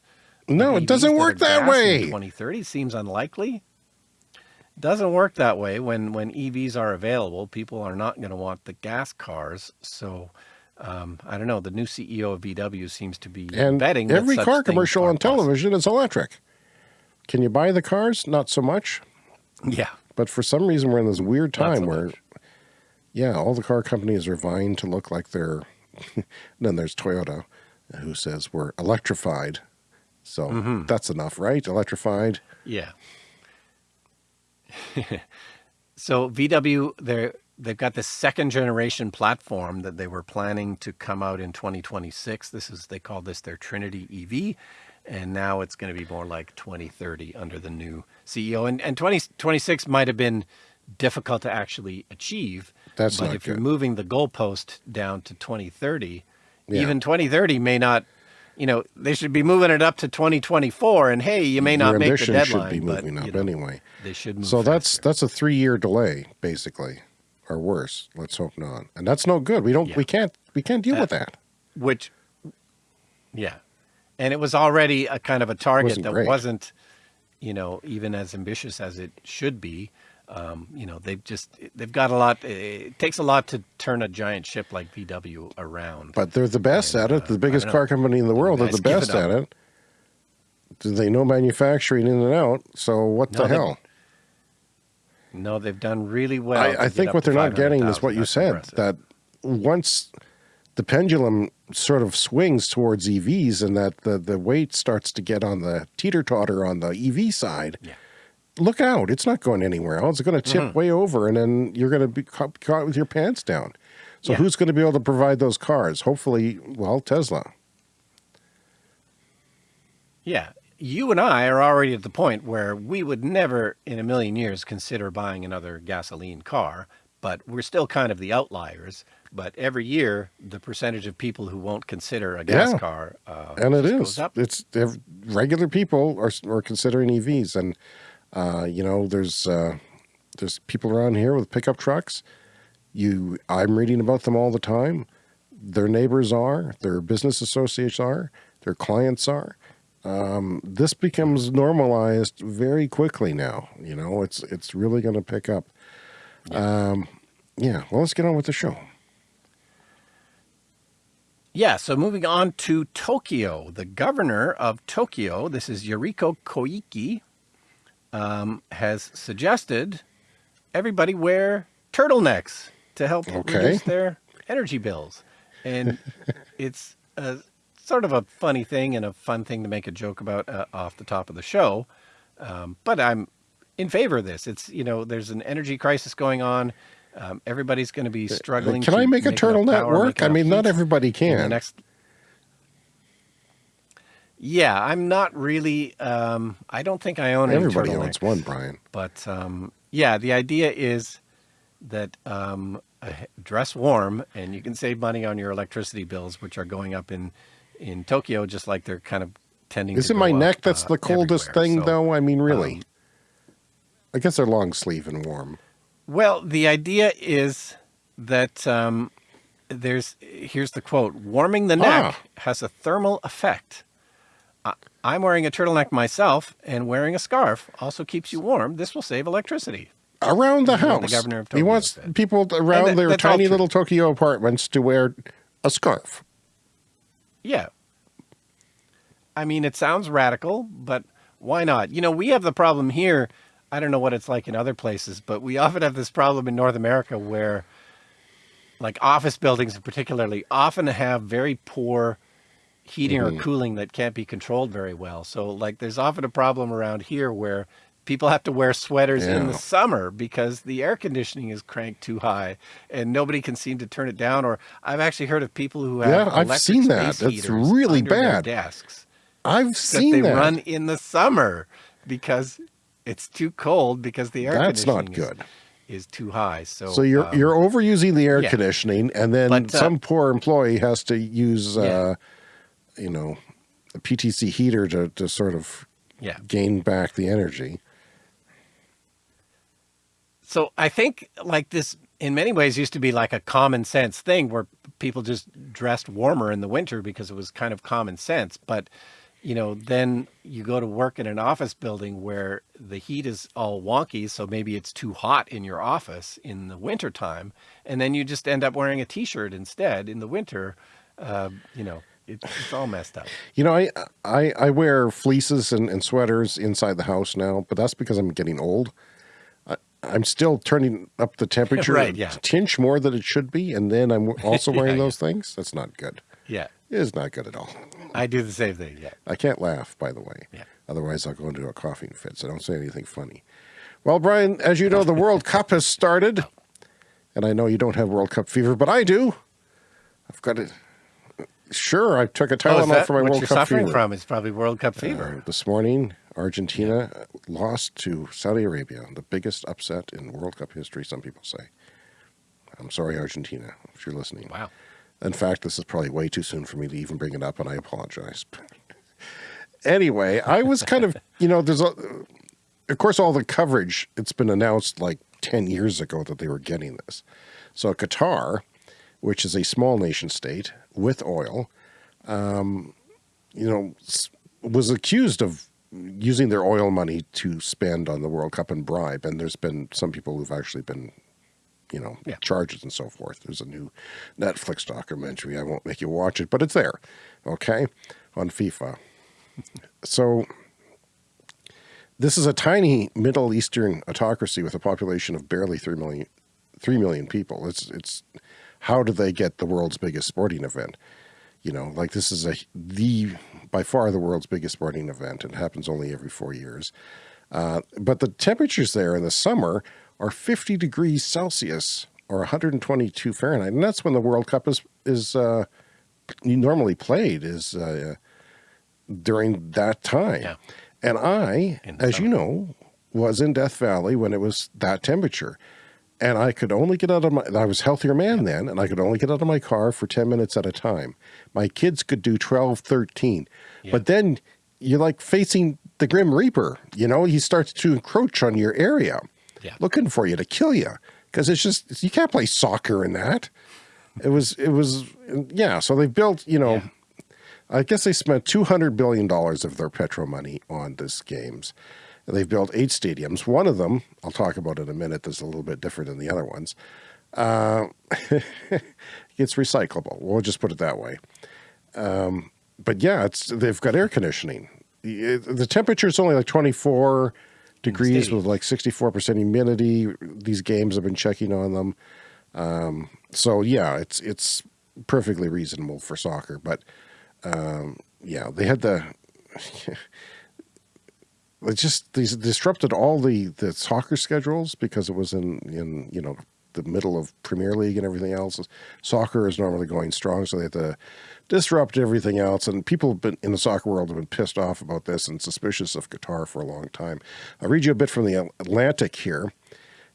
No, it doesn't work that way. Twenty thirty seems unlikely. Doesn't work that way when when EVs are available. People are not going to want the gas cars, so. Um, I don't know. The new CEO of VW seems to be And betting that every car commercial on possible. television is electric. Can you buy the cars? Not so much. Yeah, But for some reason, we're in this weird Not so time where, much. yeah, all the car companies are vying to look like they're. then there's Toyota, who says we're electrified. So Mm-hmm. that's enough, right? Electrified. yeah. so VW, they're they've got this second generation platform that they were planning to come out in 2026. This is they call this their Trinity EV, and now it's going to be more like 2030 under the new CEO. And and 2026 might have been difficult to actually achieve. That's but if you're moving the goalpost down to 2030, Yeah. even 2030 may not. You know, they should be moving it up to 2024, and hey, you may not make the deadline. should be but, moving up you know, anyway. They should move. So that's that's a three year delay, basically, or worse. Let's hope not. And that's no good. We don't. Yeah. We can't. We can't deal with that. which, yeah, and it was already a kind of a target Wasn't that great. wasn't, you know, even as ambitious as it should be. Um, you know, they've just they've got a lot. It takes a lot to turn a giant ship like VW around. But they're the best And, at it. uh, The biggest car company in the world. They're the give it best at it. Do they know manufacturing in and out? So what No, the they- hell? No, they've done really well. I, I think what they're not getting is what you said. impressive. That once the pendulum sort of swings towards EVs, and that the the weight starts to get on the teeter totter on the EV side. Yeah. Look out! It's not going anywhere else. It's going to tip Mm-hmm. way over, and then you're going to be caught, caught with your pants down. So Yeah. who's going to be able to provide those cars? Hopefully, well, Tesla. Yeah. You and I are already at the point where we would never in a million years consider buying another gasoline car, but we're still kind of the outliers. But every year, the percentage of people who won't consider a gas Yeah. car uh, and it is it's regular people are are considering EVs, and uh, you know, there's uh, there's people around here with pickup trucks. You, I'm reading about them all the time. Their neighbors are, their business associates are, their clients are. Um, this becomes normalized very quickly now. You know, it's it's really going to pick up. Um, yeah. Well, let's get on with the show. Yeah, so moving on to Tokyo. The governor of Tokyo, this is Yuriko Koike, um, has suggested everybody wear turtlenecks to help Okay. reduce their energy bills. And it's a, sort of a funny thing and a fun thing to make a joke about uh, off the top of the show. Um, but I'm in favor of this. It's, you know, there's an energy crisis going on. Um, everybody's going to be struggling. Can to I make a turtleneck work? I mean, not everybody can. next yeah i'm not really um i don't think i own Everybody owns one, Brian. but um yeah the idea is that um uh, dress warm and you can save money on your electricity bills which are going up in in tokyo just like they're kind of tending Is it my up, neck that's uh, the coldest thing, So, though? I mean, really. um, I guess they're long sleeve and warm. Well, the idea is that um, there's here's the quote: "Warming the neck Ah. has a thermal effect." I, I'm wearing a turtleneck myself, and wearing a scarf also keeps you warm. This will save electricity. Around the This is what the house. governor of he wants said. people around that- their tiny little Tokyo apartments to wear a scarf. Yeah. I mean, it sounds radical, but why not? You know, we have the problem here. I don't know what it's like in other places, but we often have this problem in North America where, like, office buildings, particularly, often have very poor heating Mm-hmm. or cooling that can't be controlled very well. So, like, there's often a problem around here where people have to wear sweaters in the summer because the air conditioning is cranked too high and nobody can seem to turn it down. Or I've actually heard of people who have Yeah, I've seen that. That's heaters really under their bad. desks I've that seen they that. run in the summer because It's too cold because the air That's not conditioning good. Is, is too high. So So you're um, you're overusing the air yeah. conditioning, and then But, uh, some poor employee has to use, Yeah. uh, you know, a PTC heater to to sort of yeah. gain back the energy. So I think like this in many ways used to be like a common sense thing where people just dressed warmer in the winter because it was kind of common sense. But you know, then you go to work in an office building where the heat is all wonky, so maybe it's too hot in your office in the winter time, and then you just end up wearing a t-shirt instead in the winter. Uh, you know, it, it's all messed up. You know, I I, I wear fleeces and, and sweaters inside the house now, but that's because I'm getting old. I'm still turning up the temperature Right, a yeah. tinge more than it should be, and then I'm also wearing yeah. those things. That's not good. Yeah, It is not good at all. I do the same thing. Yeah. I can't laugh, by the way. Yeah. Otherwise, I'll go into a coughing fit. So don't say anything funny. Well, Brian, as you know, the World Cup has started, and I know you don't have World Cup fever, but I do. I've got it. Sure, I took a Oh, Tylenol that for my what World you're Cup suffering from? Is probably World Cup fever. Uh, this morning, Argentina lost to Saudi Arabia, the biggest upset in World Cup history, some people say. I'm sorry, Argentina, if you're listening. wow. In fact, this is probably way too soon for me to even bring it up, and I apologize. anyway, I was kind of, you know, there's a, of course, all the coverage, it's been announced like 10 years ago that they were getting this. So Qatar, which is a small nation state with oil, um, you know, was accused of using their oil money to spend on the World Cup and bribe. And there's been some people who've actually been you know, Yeah. charges and so forth. There's a new Netflix documentary. I won't make you watch it, but it's there, okay, on FIFA. so this is a tiny Middle Eastern autocracy with a population of barely 3 million, 3 million people. It's, it's, how do they get the world's biggest sporting event? You know, like this is a, the, by far the world's biggest sporting event. It happens only every four years. Uh, but the temperatures there in the summer are 50 degrees Celsius or 122 Fahrenheit, and that's when the World Cup is is uh, normally played is uh, during that time. Yeah. And I, as you know, was in Death Valley when it was that temperature. And I could only get out of my, I was a healthier man then, and I could only get out of my car for 10 minutes at a time. My kids could do 12, 13. Yeah. But then you're like facing the Grim Reaper, you know, he starts to encroach on your area, Yeah. looking for you to kill you. Because it's just, you can't play soccer in that. It was, it was, yeah. So they built, you know, Yeah. I guess they spent $200 billion of their petro money on this games. They've built eight stadiums. One of them, I'll talk about in a minute, that's a little bit different than the other ones. Uh, it's recyclable. We'll just put it that way. Um, but yeah, it's they've got air conditioning. The the temperature is only like 24 degrees with like 64% humidity. These games have been checking on them. Um, so yeah, it's it's perfectly reasonable for soccer. But um, yeah, they had the it just these disrupted all the the soccer schedules because it was in in you know the middle of Premier League and everything else. Soccer is normally going strong, so they had to disrupt everything else. And people have been in the soccer world have been pissed off about this and suspicious of Qatar for a long time. I'll read you a bit from the Atlantic here.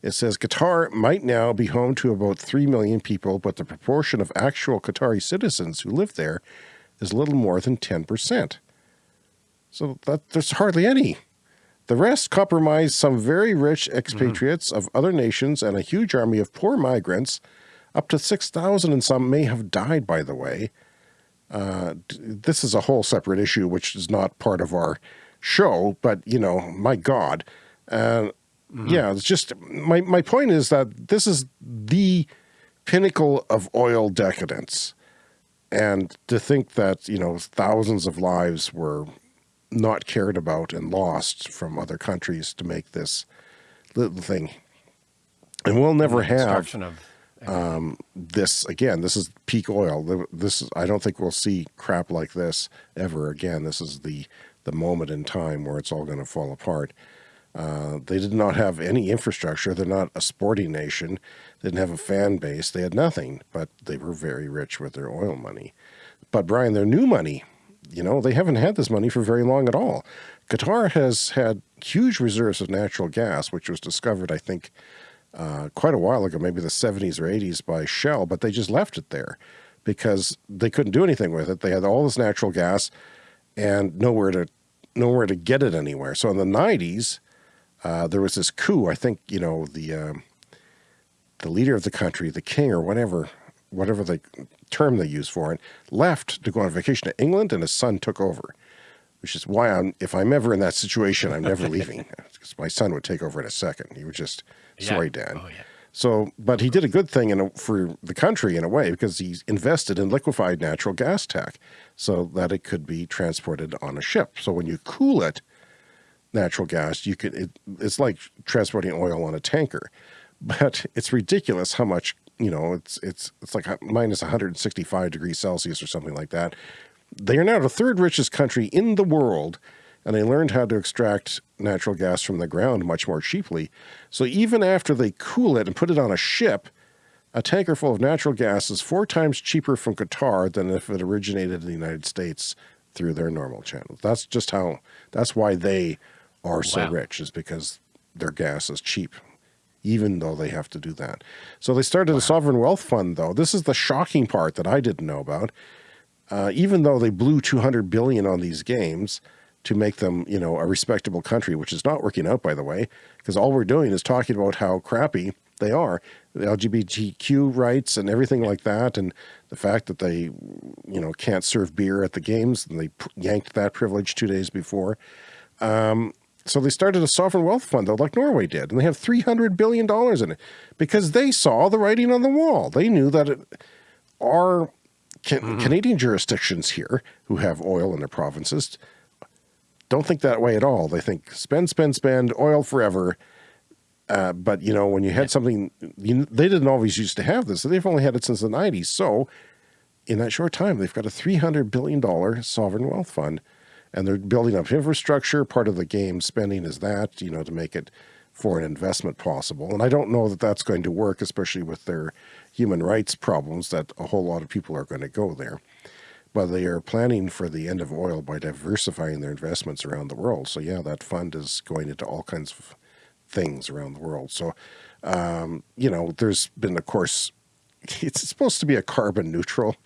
It says Qatar might now be home to about 3 million people, but the proportion of actual Qatari citizens who live there is little more than 10%. So that, there's hardly any. The rest comprise some very rich expatriates of other nations and a huge army of poor migrants. Up to 6,000 and some may have died, by the way. Uh, this is a whole separate issue, which is not part of our show, but, you know, my God. Uh, Yeah, it's just, my, my point is that this is the pinnacle of oil decadence. And to think that, you know, thousands of lives were not cared about and lost from other countries to make this little thing. And we'll never have of um, this again. This is peak oil. This is, I don't think we'll see crap like this ever again. This is the the moment in time where it's all going to fall apart. Uh, they did not have any infrastructure. They're not a sporting nation. They didn't have a fan base. They had nothing, but they were very rich with their oil money. But Brian, their new money, you know, they haven't had this money for very long at all. Qatar has had huge reserves of natural gas, which was discovered, I think, uh, quite a while ago, maybe the 70s or 80s by Shell, but they just left it there because they couldn't do anything with it. They had all this natural gas and nowhere to nowhere to get it anywhere. So in the 90s, uh, there was this coup. I think you know the um, the leader of the country, the king or whatever, whatever the term they use for it, left to go on vacation to England, and his son took over. Which is why I'm, if I'm ever in that situation, I'm never leaving because my son would take over in a second. He would just, yeah. sorry, Dad. Oh, yeah. So, but he did a good thing in a, for the country in a way because he invested in liquefied natural gas tech so that it could be transported on a ship. So when you cool it, natural gas, you could, it, it's like transporting oil on a tanker, but it's ridiculous how much, you know, it's, it's, it's like minus 165 degrees Celsius or something like that. They are now the third richest country in the world and they learned how to extract natural gas from the ground much more cheaply. So even after they cool it and put it on a ship, a tanker full of natural gas is four times cheaper from Qatar than if it originated in the United States through their normal channels. That's just how, that's why they are so wow. rich is because their gas is cheap, even though they have to do that. So they started wow. a sovereign wealth fund though. This is the shocking part that I didn't know about. Uh, even though they blew 200 billion on these games, to make them, you know, a respectable country, which is not working out, by the way, because all we're doing is talking about how crappy they are, the LGBTQ rights and everything like that, and the fact that they, you know, can't serve beer at the games, and they yanked that privilege two days before. Um, so they started a sovereign wealth fund, though, like Norway did, and they have $300 billion in it because they saw the writing on the wall. They knew that it, our can, mm -hmm. Canadian jurisdictions here, who have oil in their provinces, don't think that way at all. They think spend, spend, spend, oil forever. Uh, but you know, when you had something, you, they didn't always used to have this. they've only had it since the 90s. So in that short time, they've got a $300 billion sovereign wealth fund and they're building up infrastructure. Part of the game spending is that, you know, to make it foreign investment possible. And I don't know that that's going to work, especially with their human rights problems that a whole lot of people are going to go there but they are planning for the end of oil by diversifying their investments around the world. So yeah, that fund is going into all kinds of things around the world. So, um, you know, there's been, of course, it's supposed to be a carbon neutral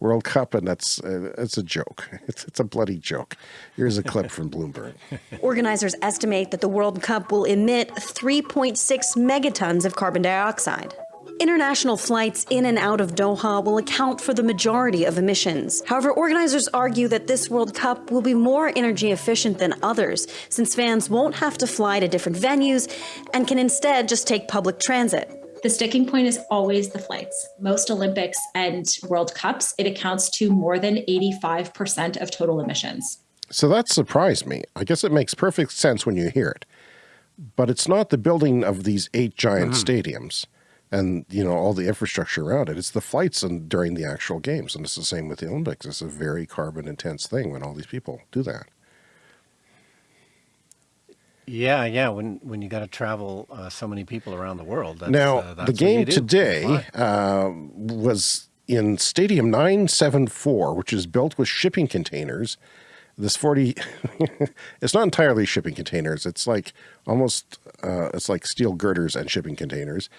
World Cup, and that's uh, it's a joke. It's, it's a bloody joke. Here's a clip from Bloomberg. Organizers estimate that the World Cup will emit 3.6 megatons of carbon dioxide. International flights in and out of Doha will account for the majority of emissions. However, organizers argue that this World Cup will be more energy efficient than others, since fans won't have to fly to different venues and can instead just take public transit. The sticking point is always the flights. Most Olympics and World Cups, it accounts to more than 85% of total emissions. So that surprised me. I guess it makes perfect sense when you hear it. But it's not the building of these eight giant mm stadiums and you know all the infrastructure around it. It's the flights and during the actual games, and it's the same with the Olympics. It's a very carbon intense thing when all these people do that. Yeah, yeah. When when you got to travel uh, so many people around the world. now uh, the game today uh, was in Stadium 974, which is built with shipping containers. This 40, it's not entirely shipping containers. It's like almost, uh, it's like steel girders and shipping containers.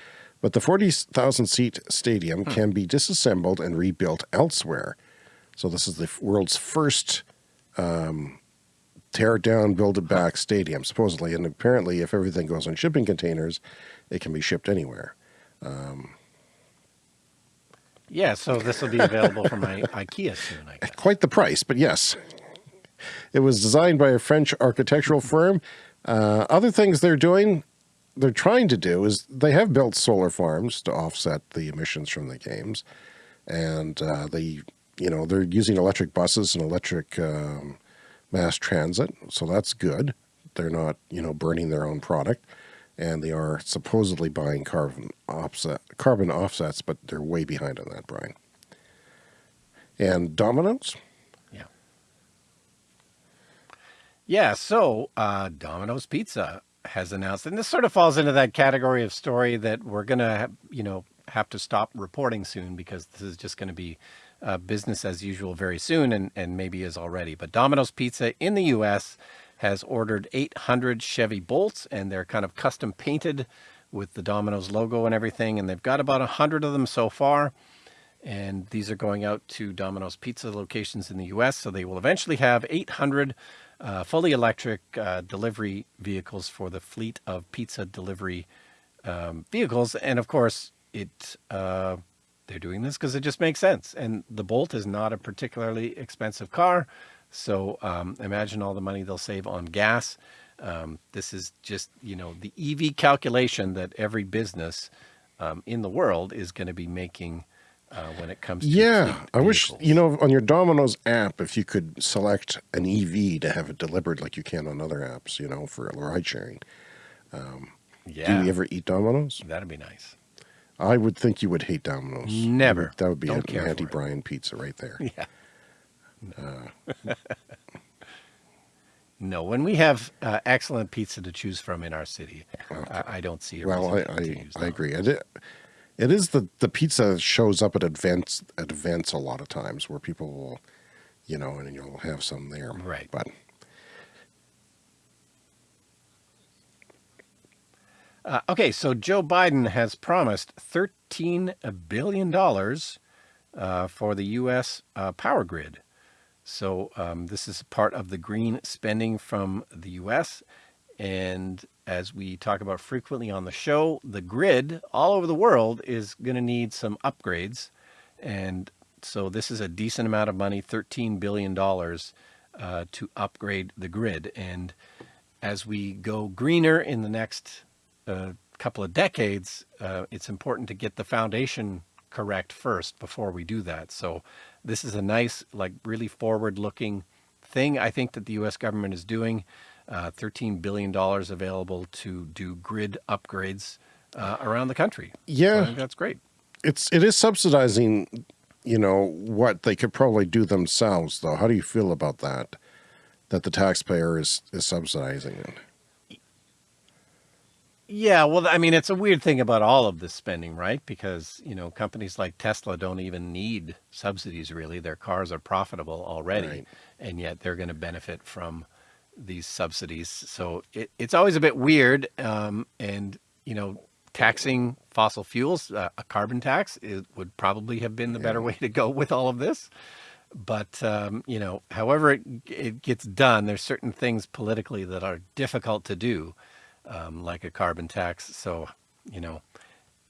But the 40,000 seat stadium hmm. can be disassembled and rebuilt elsewhere. So this is the world's first um, tear it down, build it back stadium, supposedly. And apparently, if everything goes on shipping containers, it can be shipped anywhere. Um, yeah, so this will be available from my IKEA soon, I guess. Quite the price, but yes. It was designed by a French architectural firm. Uh, other things they're doing, they're trying to do is they have built solar farms to offset the emissions from the games. And uh, they, you know, they're using electric buses and electric um, mass transit. So that's good. They're not, you know, burning their own product. And they are supposedly buying carbon offset, carbon offsets, but they're way behind on that, Brian. And Domino's? Yeah. Yeah, so uh, Domino's Pizza has announced, and this sort of falls into that category of story that we're going to, you know, have to stop reporting soon because this is just going to be uh, business as usual very soon and, and maybe is already. But Domino's Pizza in the U.S. has ordered 800 Chevy Bolts, and they're kind of custom painted with the Domino's logo and everything. And they've got about 100 of them so far. And these are going out to Domino's Pizza locations in the U.S. So they will eventually have 800 uh, fully electric uh, delivery vehicles for the fleet of pizza delivery um, vehicles. And of course, it uh, they're doing this because it just makes sense. And the Bolt is not a particularly expensive car. So um, imagine all the money they'll save on gas. Um, this is just, you know, the EV calculation that every business um, in the world is going to be making uh, when it comes to yeah i wish you know on your domino's app if you could select an ev to have it delivered like you can on other apps you know for ride sharing um, yeah do you ever eat domino's that'd be nice i would think you would hate domino's. Never. That would be Don't an care anti-Brian pizza right there. Yeah. No when we have uh, excellent pizza to choose from in our city I, I don't see a well i reason not to i, I agree. It, it is the the pizza shows up at events at events a lot of times where people will you know and you'll have some there. Right. but Uh, okay, so Joe Biden has promised $13 billion uh, for the U.S. Uh, power grid. So um, this is part of the green spending from the U.S. And as we talk about frequently on the show, the grid all over the world is going to need some upgrades. And so this is a decent amount of money, $13 billion uh, to upgrade the grid. And as we go greener in the next uh, couple of decades, uh, it's important to get the foundation correct first before we do that. So this is a nice, like really forward-looking thing I think that the U.S. government is doing. Uh, $13 billion available to do grid upgrades uh, around the country. So I yeah think that's great. it's it is subsidizing you know what they could probably do themselves though how do you feel about that that the taxpayer is is subsidizing it Yeah, well, I mean, it's a weird thing about all of this spending, right? Because, you know, companies like Tesla don't even need subsidies really. Their cars are profitable already, Right. and yet they're going to benefit from these subsidies. So it, it's always a bit weird. Um, and, you know, taxing fossil fuels, uh, a carbon tax, it would probably have been the better way to go with all of this. But, um, you know, however it, it gets done, there's certain things politically that are difficult to do um, like a carbon tax. So, you know,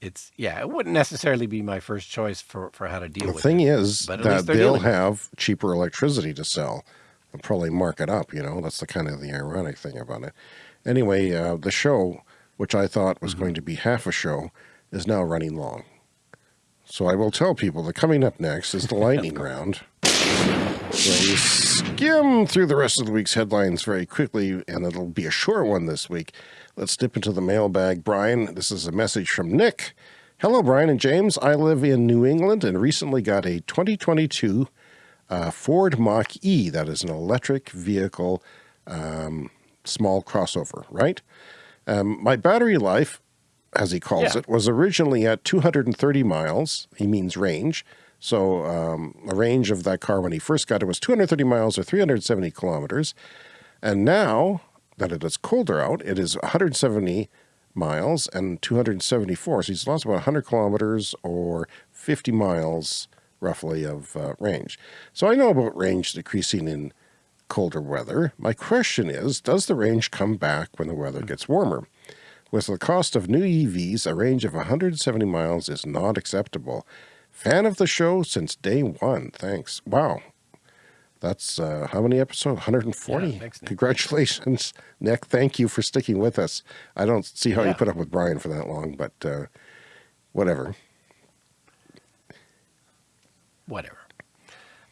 it's yeah, it wouldn't necessarily be my first choice for for how to deal the with The thing it. is that they'll dealing have cheaper electricity to sell and probably mark it up you know that's the kind of the ironic thing about it anyway uh, the show which i thought was Mm-hmm. going to be half a show is now running long so i will tell people that coming up next is the lightning round where we skim through the rest of the week's headlines very quickly, and it'll be a short one this week. Let's dip into the mailbag. Brian, this is a message from Nick. Hello, Brian and James. I live in New England and recently got a 2022 uh, Ford Mach E. That is an electric vehicle, um, small crossover, right? Um, my battery life, as he calls Yeah. it, was originally at 230 miles. He means range. So um, the range of that car when he first got it was 230 miles or 370 kilometers. And now that it is colder out, it is 170 miles and 274. So he's lost about 100 kilometers or 50 miles roughly of uh, range. So I know about range decreasing in colder weather. My question is, does the range come back when the weather gets warmer? With the cost of new EVs, a range of 170 miles is not acceptable. Fan of the show since day one. Thanks. Wow. That's uh, how many episodes? 140. Yeah, thanks. Congratulations, Nick. Thank you for sticking with us. I don't see how you put up with Brian for that long, but uh, whatever. whatever.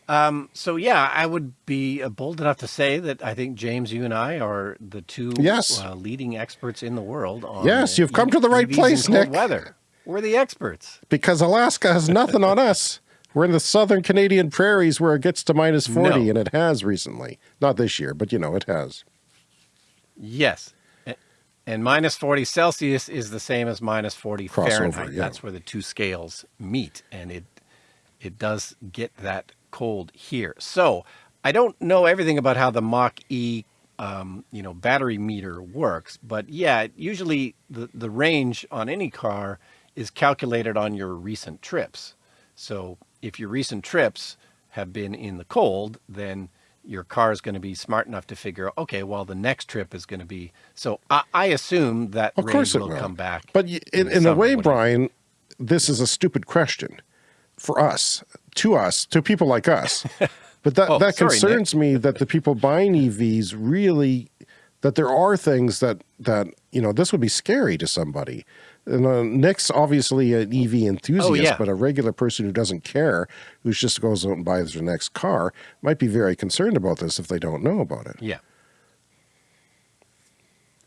Um, so yeah, I would be uh, bold enough to say that I think James, you and I are the two Yes. uh, leading experts in the world on Yes, you've come to the right EVs place, Nick. Weather. We're the experts. Because Alaska has nothing on us. We're in the southern Canadian prairies where it gets to minus 40, No. and it has recently. Not this year, but you know, it has. Yes. And minus 40 Celsius is the same as minus 40 Crossover, Fahrenheit. yeah. That's where the two scales meet. And it it does get that cold here. So I don't know everything about how the Mach E, um, you know, battery meter works, but yeah, usually the, the range on any car is calculated on your recent trips. So if your recent trips have been in the cold, then your car is going to be smart enough to figure, okay, well, the next trip is going to be. So I, I assume that Of course will, will. come back. But in, the in a way, whatever. Brian, this is a stupid question for us, to us, to people like us. But that, Oh, that sorry, Nick. concerns me that the people buying EVs really, that there are things that, that, you know, this would be scary to somebody. And uh, Nick's obviously an EV enthusiast, Oh, yeah. but a regular person who doesn't care, who just goes out and buys their next car, might be very concerned about this if they don't know about it. Yeah.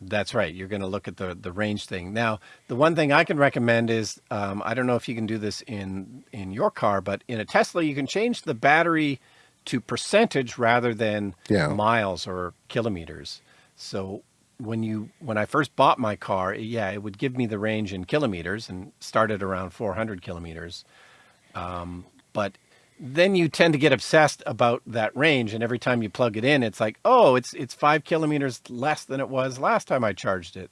That's right. You're going to look at the the range thing. Now, the one thing I can recommend is um, I don't know if you can do this in in your car, but in a Tesla, you can change the battery to percentage rather than Yeah. miles or kilometers. So when you when I first bought my car, yeah, it would give me the range in kilometers and started around 400 kilometers. Um, but then you tend to get obsessed about that range, and every time you plug it in, it's like, oh, it's it's five kilometers less than it was last time I charged it.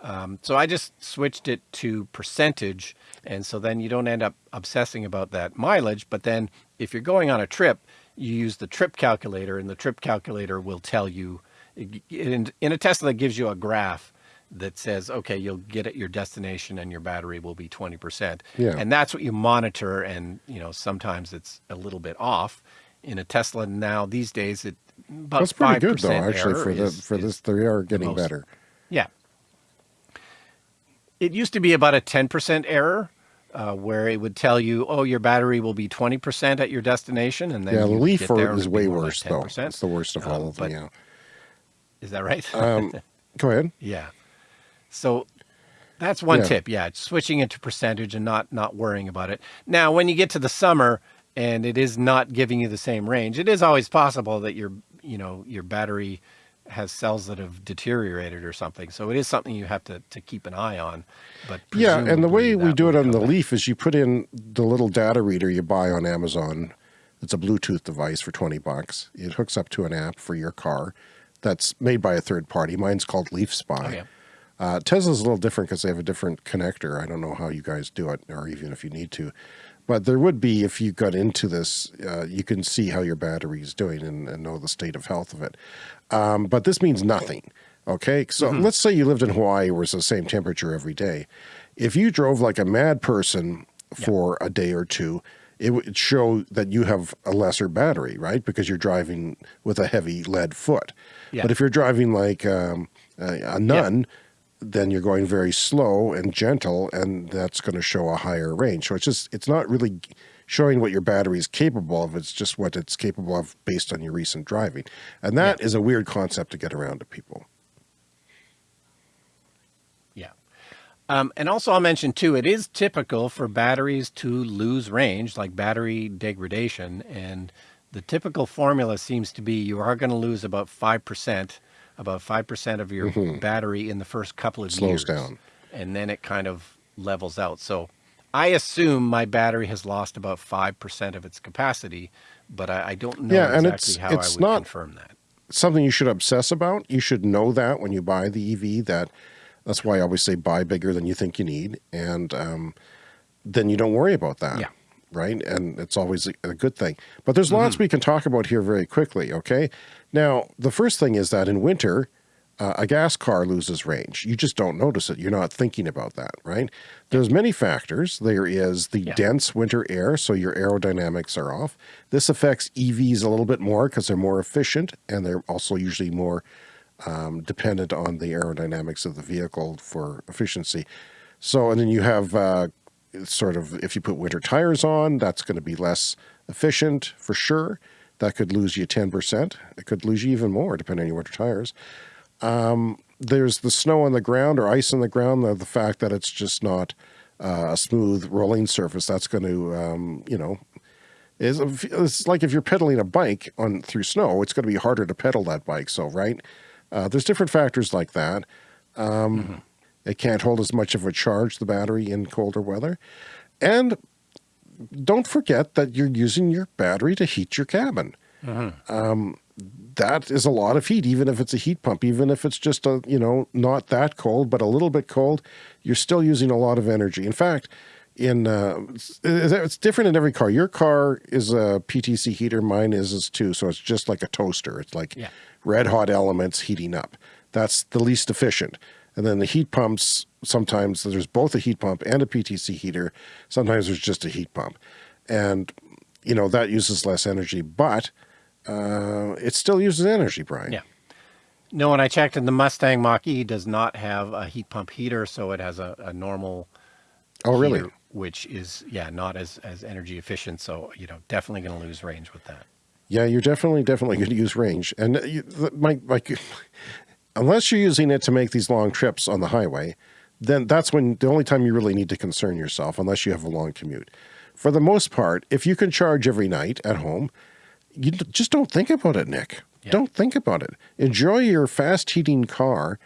Um, so I just switched it to percentage, and so then you don't end up obsessing about that mileage. But then if you're going on a trip, you use the trip calculator, and the trip calculator will tell you. In, in a Tesla, it gives you a graph that says, okay, you'll get at your destination and your battery will be 20%. Yeah. And that's what you monitor. And, you know, sometimes it's a little bit off. In a Tesla now, these days, it about That's pretty 5% good though, actually, for the, is- for this, they are getting most. better. yeah. It used to be about a 10% error uh, where it would tell you, oh, your battery will be 20% at your destination. And then Yeah, the Leaf is way more like worse though. 10%. It's the worst of all Um, of them. Yeah. Is that right? Um, go ahead. Yeah. So that's one Yeah. tip. Yeah, switching into percentage and not not worrying about it. Now, when you get to the summer and it is not giving you the same range, it is always possible that your you know your battery has cells that have deteriorated or something. So it is something you have to to keep an eye on. But Yeah, and the way we do it on the back. Leaf is you put in the little data reader you buy on Amazon. It's a Bluetooth device for 20 bucks. It hooks up to an app for your car that's made by a third party. Mine's called Leaf Spy. Oh, yeah. Uh, Tesla's a little different because they have a different connector. I don't know how you guys do it, or even if you need to. But there would be, if you got into this, uh, you can see how your battery is doing and, and know the state of health of it. Um, but this means nothing. Okay. So let's say you lived in Hawaii where it's the same temperature every day. If you drove like a mad person for a day or two, it would show that you have a lesser battery, right? Because you're driving with a heavy lead foot. Yeah. But if you're driving like um, a, a nun, then you're going very slow and gentle, and that's going to show a higher range. So it's just, it's not really showing what your battery is capable of. It's just what it's capable of based on your recent driving. And that is a weird concept to get around to people. Yeah. Um, and also, I'll mention too, it is typical for batteries to lose range, like battery degradation. And the typical formula seems to be you are going to lose about 5%, about 5% of your battery in the first couple of. Slows years. down. And then it kind of levels out. So I assume my battery has lost about 5% of its capacity, but I, I don't know Yeah, and exactly it's- how it's I would not- confirm that. something you should obsess about. You should know that when you buy the EV that that's why I always say buy bigger than you think you need. And um, then you don't worry about that. Yeah. Right. And it's always a, good thing. But there's lots we can talk about here very quickly. Okay. Now, the first thing is that in winter, uh, a gas car loses range. You just don't notice it. You're not thinking about that, right? There's many factors. There is the Yeah. dense winter air, so your aerodynamics are off. This affects EVs a little bit more because they're more efficient and they're also usually more um, dependent on the aerodynamics of the vehicle for efficiency. So, and then you have uh, sort of, if you put winter tires on, that's going to be less efficient for sure. That could lose you 10%. It could lose you even more depending on your winter tires. Um, there's the snow on the ground or ice on the ground, the, the fact that it's just not uh, a smooth rolling surface. That's going to, um, you know, is it's like if you're pedaling a bike on through snow, it's going to be harder to pedal that bike. So, right, uh, there's different factors like that. Um, It can't hold as much of a charge, the battery, in colder weather, and don't forget that you're using your battery to heat your cabin. Um, that is a lot of heat, even if it's a heat pump, even if it's just a, you know, not that cold, but a little bit cold, you're still using a lot of energy. In fact, in uh, it's, different in every car. Your car is a PTC heater, mine is, is too. So it's just like a toaster. It's like Yeah. red hot elements heating up. That's the least efficient. And then the heat pumps, sometimes there's both a heat pump and a PTC heater. Sometimes there's just a heat pump. And, you know, that uses less energy, but uh, it still uses energy, Brian. Yeah. No, when I checked, and the Mustang Mach-E does not have a heat pump heater, so it has a, a normal Oh, really? heater, which is, yeah, not as, as energy efficient. So, you know, definitely going to lose range with that. Yeah, you're definitely, definitely going to use range. And uh, you, my, my, unless you're using it to make these long trips on the highway, then that's when the only time you really need to concern yourself, unless you have a long commute. For the most part, if you can charge every night at home, you just don't think about it, Nick. Don't think about it. Enjoy your fast heating car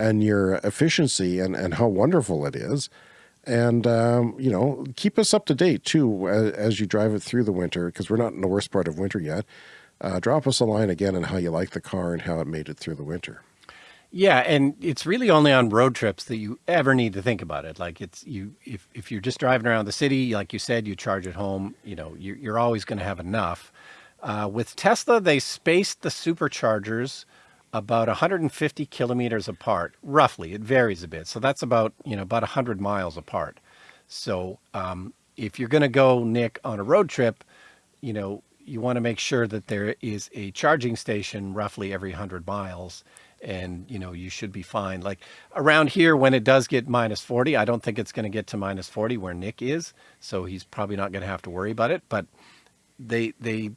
and your efficiency and, and how wonderful it is. And, um, you know, keep us up to date too as, as you drive it through the winter because we're not in the worst part of winter yet. Uh, drop us a line again on how you like the car and how it made it through the winter. Yeah, and it's really only on road trips that you ever need to think about it. Like it's you if if you're just driving around the city, like you said, you charge at home. You know, you're, you're always going to have enough. Uh, with Tesla, they spaced the superchargers about 150 kilometers apart, roughly. It varies a bit, so that's about you know about 100 miles apart. So um, if you're going to go, Nick, on a road trip, you know, you want to make sure that there is a charging station roughly every 100 miles. And you know you should be fine. Like around here when it does get minus 40 i don't think it's going to get to minus 40 where nick is. So he's probably not going to have to worry about it. But they they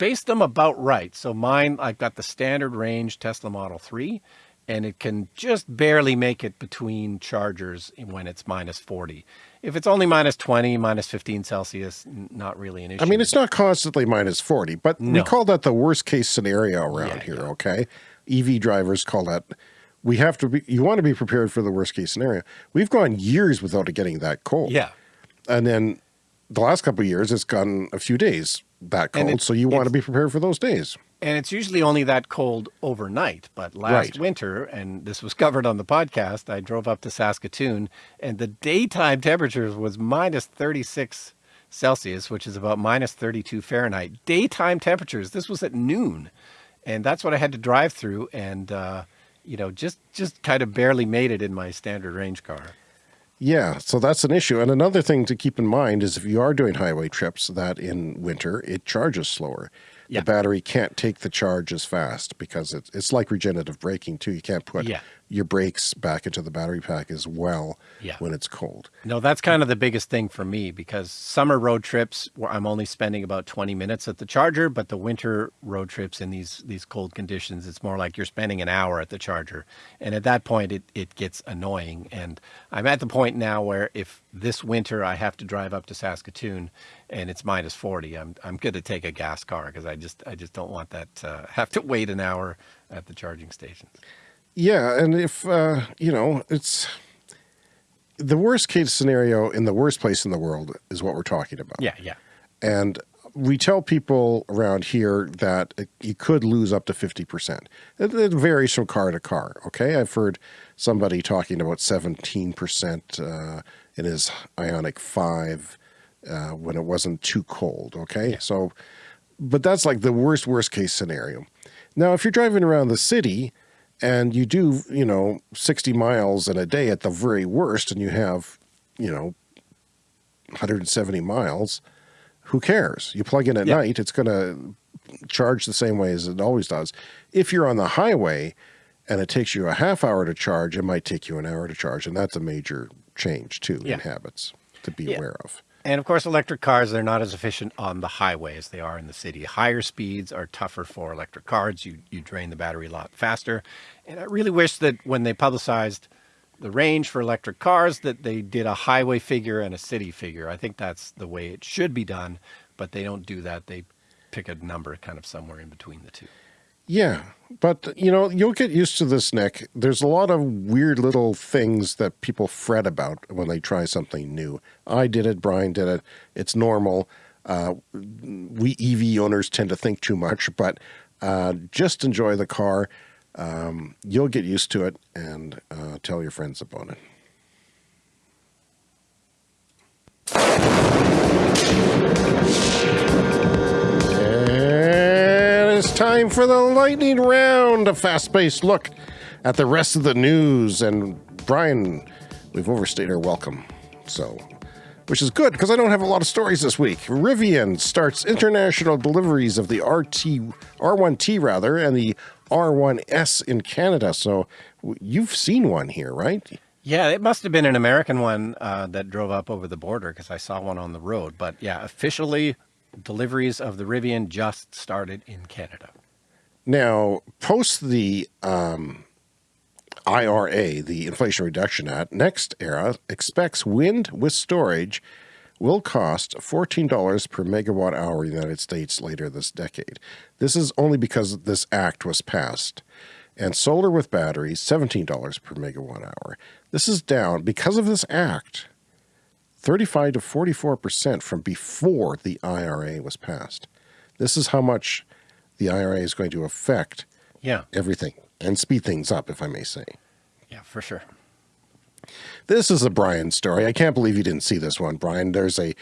spaced them about right so mine i've got the standard range tesla model 3 and it can just barely make it between chargers when it's minus 40 if it's only minus 20 minus 15 celsius not really an issue I mean, it's not constantly minus 40, but we call that the worst case scenario around Yeah, here, yeah. okay? EV drivers call that, we have to be, you want to be prepared for the worst case scenario. We've gone years without it getting that cold. yeah And then the last couple of years, it's gone a few days that cold. it- so you want to be prepared for those days. And it's usually only that cold overnight. But last Right. winter, and this was covered on the podcast, I drove up to Saskatoon and the daytime temperatures was minus 36 Celsius, which is about minus 32 Fahrenheit. Daytime temperatures. This was at noon. And that's what I had to drive through. And, uh, you know, just, just kind of barely made it in my standard range car. Yeah, so that's an issue. And another thing to keep in mind is if you are doing highway trips, that in winter it charges slower. Yeah. The battery can't take the charge as fast because it's it's like regenerative braking too. You can't put Yeah. your brakes back into the battery pack as well Yeah. when it's cold. No, that's kind of the biggest thing for me because summer road trips where I'm only spending about 20 minutes at the charger, but the winter road trips in these these cold conditions, it's more like you're spending an hour at the charger. And at that point it it gets annoying and I'm at the point now where if this winter I have to drive up to Saskatoon and it's minus 40, I'm I'm going to take a gas car because I just I just don't want that uh, have to wait an hour at the charging stations. Yeah, and if uh, you know, it's the worst case scenario in the worst place in the world is what we're talking about. Yeah, yeah. And we tell people around here that you could lose up to 50%. It, it varies from car to car. Okay. I've heard somebody talking about 17% uh, in his Ioniq 5 uh, when it wasn't too cold. Okay. So, but that's like the worst, worst case scenario. Now, if you're driving around the city and you do, you know, 60 miles in a day at the very worst, and you have, you know, 170 miles, who cares? You plug in at Yeah. night, it's going to charge the same way as it always does. If you're on the highway and it takes you a half hour to charge, it might take you an hour to charge. And that's a major change too Yeah. in habits to be Yeah. aware of. And of course, electric cars, they're not as efficient on the highway as they are in the city. Higher speeds are tougher for electric cars. You, you drain the battery a lot faster. And I really wish that when they publicized the range for electric cars, that they did a highway figure and a city figure. I think that's the way it should be done, but they don't do that. They pick a number kind of somewhere in between the two. Yeah, but you know, you'll get used to this, Nick. There's a lot of weird little things that people fret about when they try something new. I did it, Brian did it. It's normal. Uh, we EV owners tend to think too much, but uh, just enjoy the car. Um, you'll get used to it and uh, tell your friends about it. Time for the lightning round, a fast-paced look at the rest of the news. And Brian, we've overstayed our welcome, so which is good because I don't have a lot of stories this week. Rivian starts international deliveries of the RT R1T rather and the R1S in Canada. So you've seen one here, right? Yeah, it must have been an American one uh, that drove up over the border because I saw one on the road. But yeah, officially, deliveries of the Rivian just started in Canada. Now, post the um, IRA, the Inflation Reduction Act, NextEra expects wind with storage will cost $14 per megawatt hour in the United States later this decade. This is only because this act was passed. And solar with batteries, $17 per megawatt hour. This is down because of this act, 35 to 44% from before the IRA was passed. This is how much the IRA is going to affect yeah. everything and speed things up, if I may say. Yeah, for sure. This is a Brian story. I can't believe you didn't see this one, Brian. There's a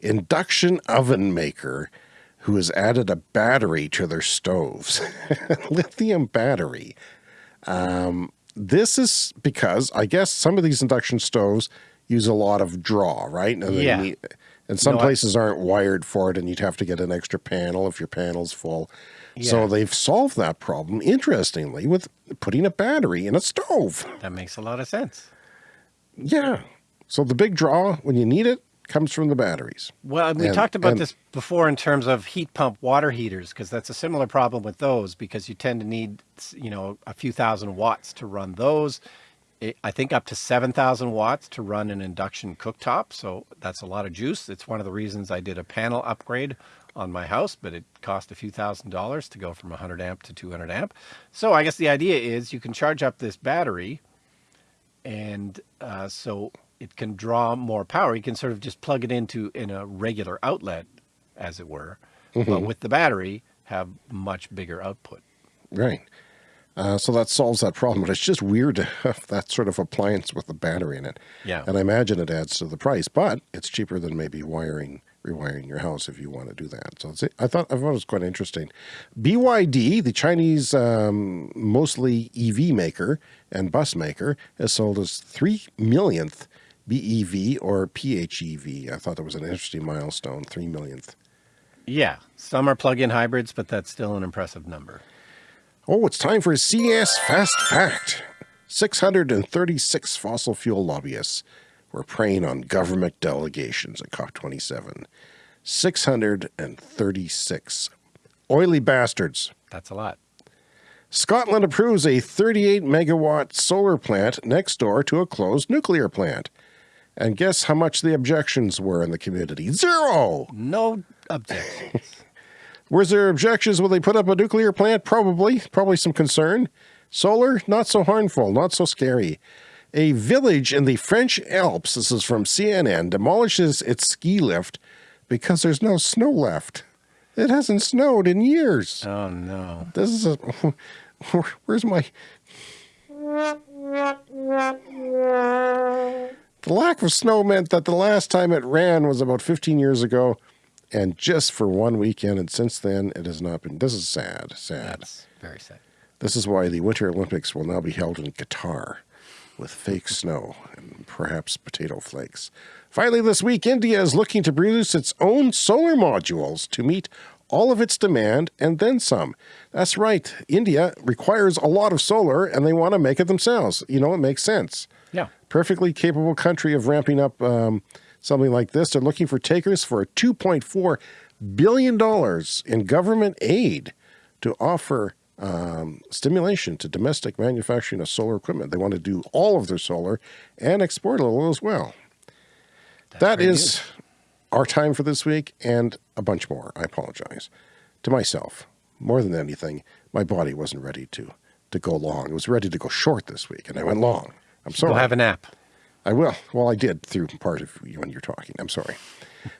induction oven maker who has added a battery to their stoves, lithium battery. Um, this is because I guess some of these induction stoves use a lot of draw, right? And yeah. And some no, places I, aren't wired for it and you'd have to get an extra panel if your panel's full. Yeah. So they've solved that problem, interestingly, with putting a battery in a stove. That makes a lot of sense. Yeah. So the big draw, when you need it, comes from the batteries. Well, we and, talked about and, this before in terms of heat pump water heaters, because that's a similar problem with those, because you tend to need, you know, a few thousand watts to run those. I think up to 7,000 watts to run an induction cooktop. So that's a lot of juice. It's one of the reasons I did a panel upgrade on my house, but it cost a few thousand dollars to go from 100 amp to 200 amp. So I guess the idea is you can charge up this battery and uh, so it can draw more power. You can sort of just plug it into in a regular outlet, as it were, mm -hmm. but with the battery have much bigger output. Right. Uh, so that solves that problem, but it's just weird to have that sort of appliance with a battery in it. Yeah. And I imagine it adds to the price, but it's cheaper than maybe wiring rewiring your house if you want to do that. So I thought I thought it was quite interesting. BYD, the Chinese um, mostly EV maker and bus maker, has sold its three millionth BEV or PHEV. I thought that was an interesting milestone, three millionth. Yeah, some are plug-in hybrids, but that's still an impressive number. Oh, it's time for a CS Fast Fact. 636 fossil fuel lobbyists were preying on government delegations at COP27. 636. Oily bastards. That's a lot. Scotland approves a 38 megawatt solar plant next door to a closed nuclear plant. And guess how much the objections were in the community? Zero! No objections. Was there objections when they put up a nuclear plant? Probably. Probably some concern. Solar, not so harmful, not so scary. A village in the French Alps, this is from CNN, demolishes its ski lift because there's no snow left. It hasn't snowed in years. Oh, no. This is a... Where's my... The lack of snow meant that the last time it ran was about 15 years ago and just for one weekend. And since then, it has not been. This is sad, sad. That's very sad. This is why the Winter Olympics will now be held in Qatar with fake snow and perhaps potato flakes. Finally, this week, India is looking to produce its own solar modules to meet all of its demand and then some. That's right. India requires a lot of solar and they want to make it themselves. You know, it makes sense. Yeah. Perfectly capable country of ramping up um, something like this. They're looking for takers for a $2.4 billion in government aid to offer um, stimulation to domestic manufacturing of solar equipment. They want to do all of their solar and export a little as well. That's that is good. our time for this week and a bunch more. I apologize to myself more than anything. my body wasn't ready to to go long. It was ready to go short this week, and I went long. I'm sorry. We'll have a nap. I will. Well, I did through part of you when you're talking. I'm sorry.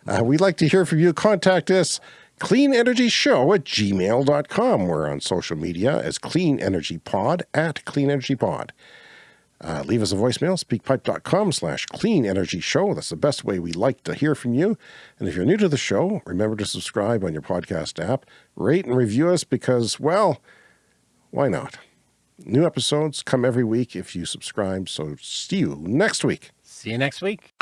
Uh, we'd like to hear from you. Contact us, cleanenergyshow at gmail.com. We're on social media as Clean Energy Pod at Clean Energy Pod. Uh, leave us a voicemail, speakpipe.com slash clean energy show. That's the best way we like to hear from you. And if you're new to the show, remember to subscribe on your podcast app, rate and review us because, well, why not? New episodes come every week if you subscribe. So see you next week. See you next week.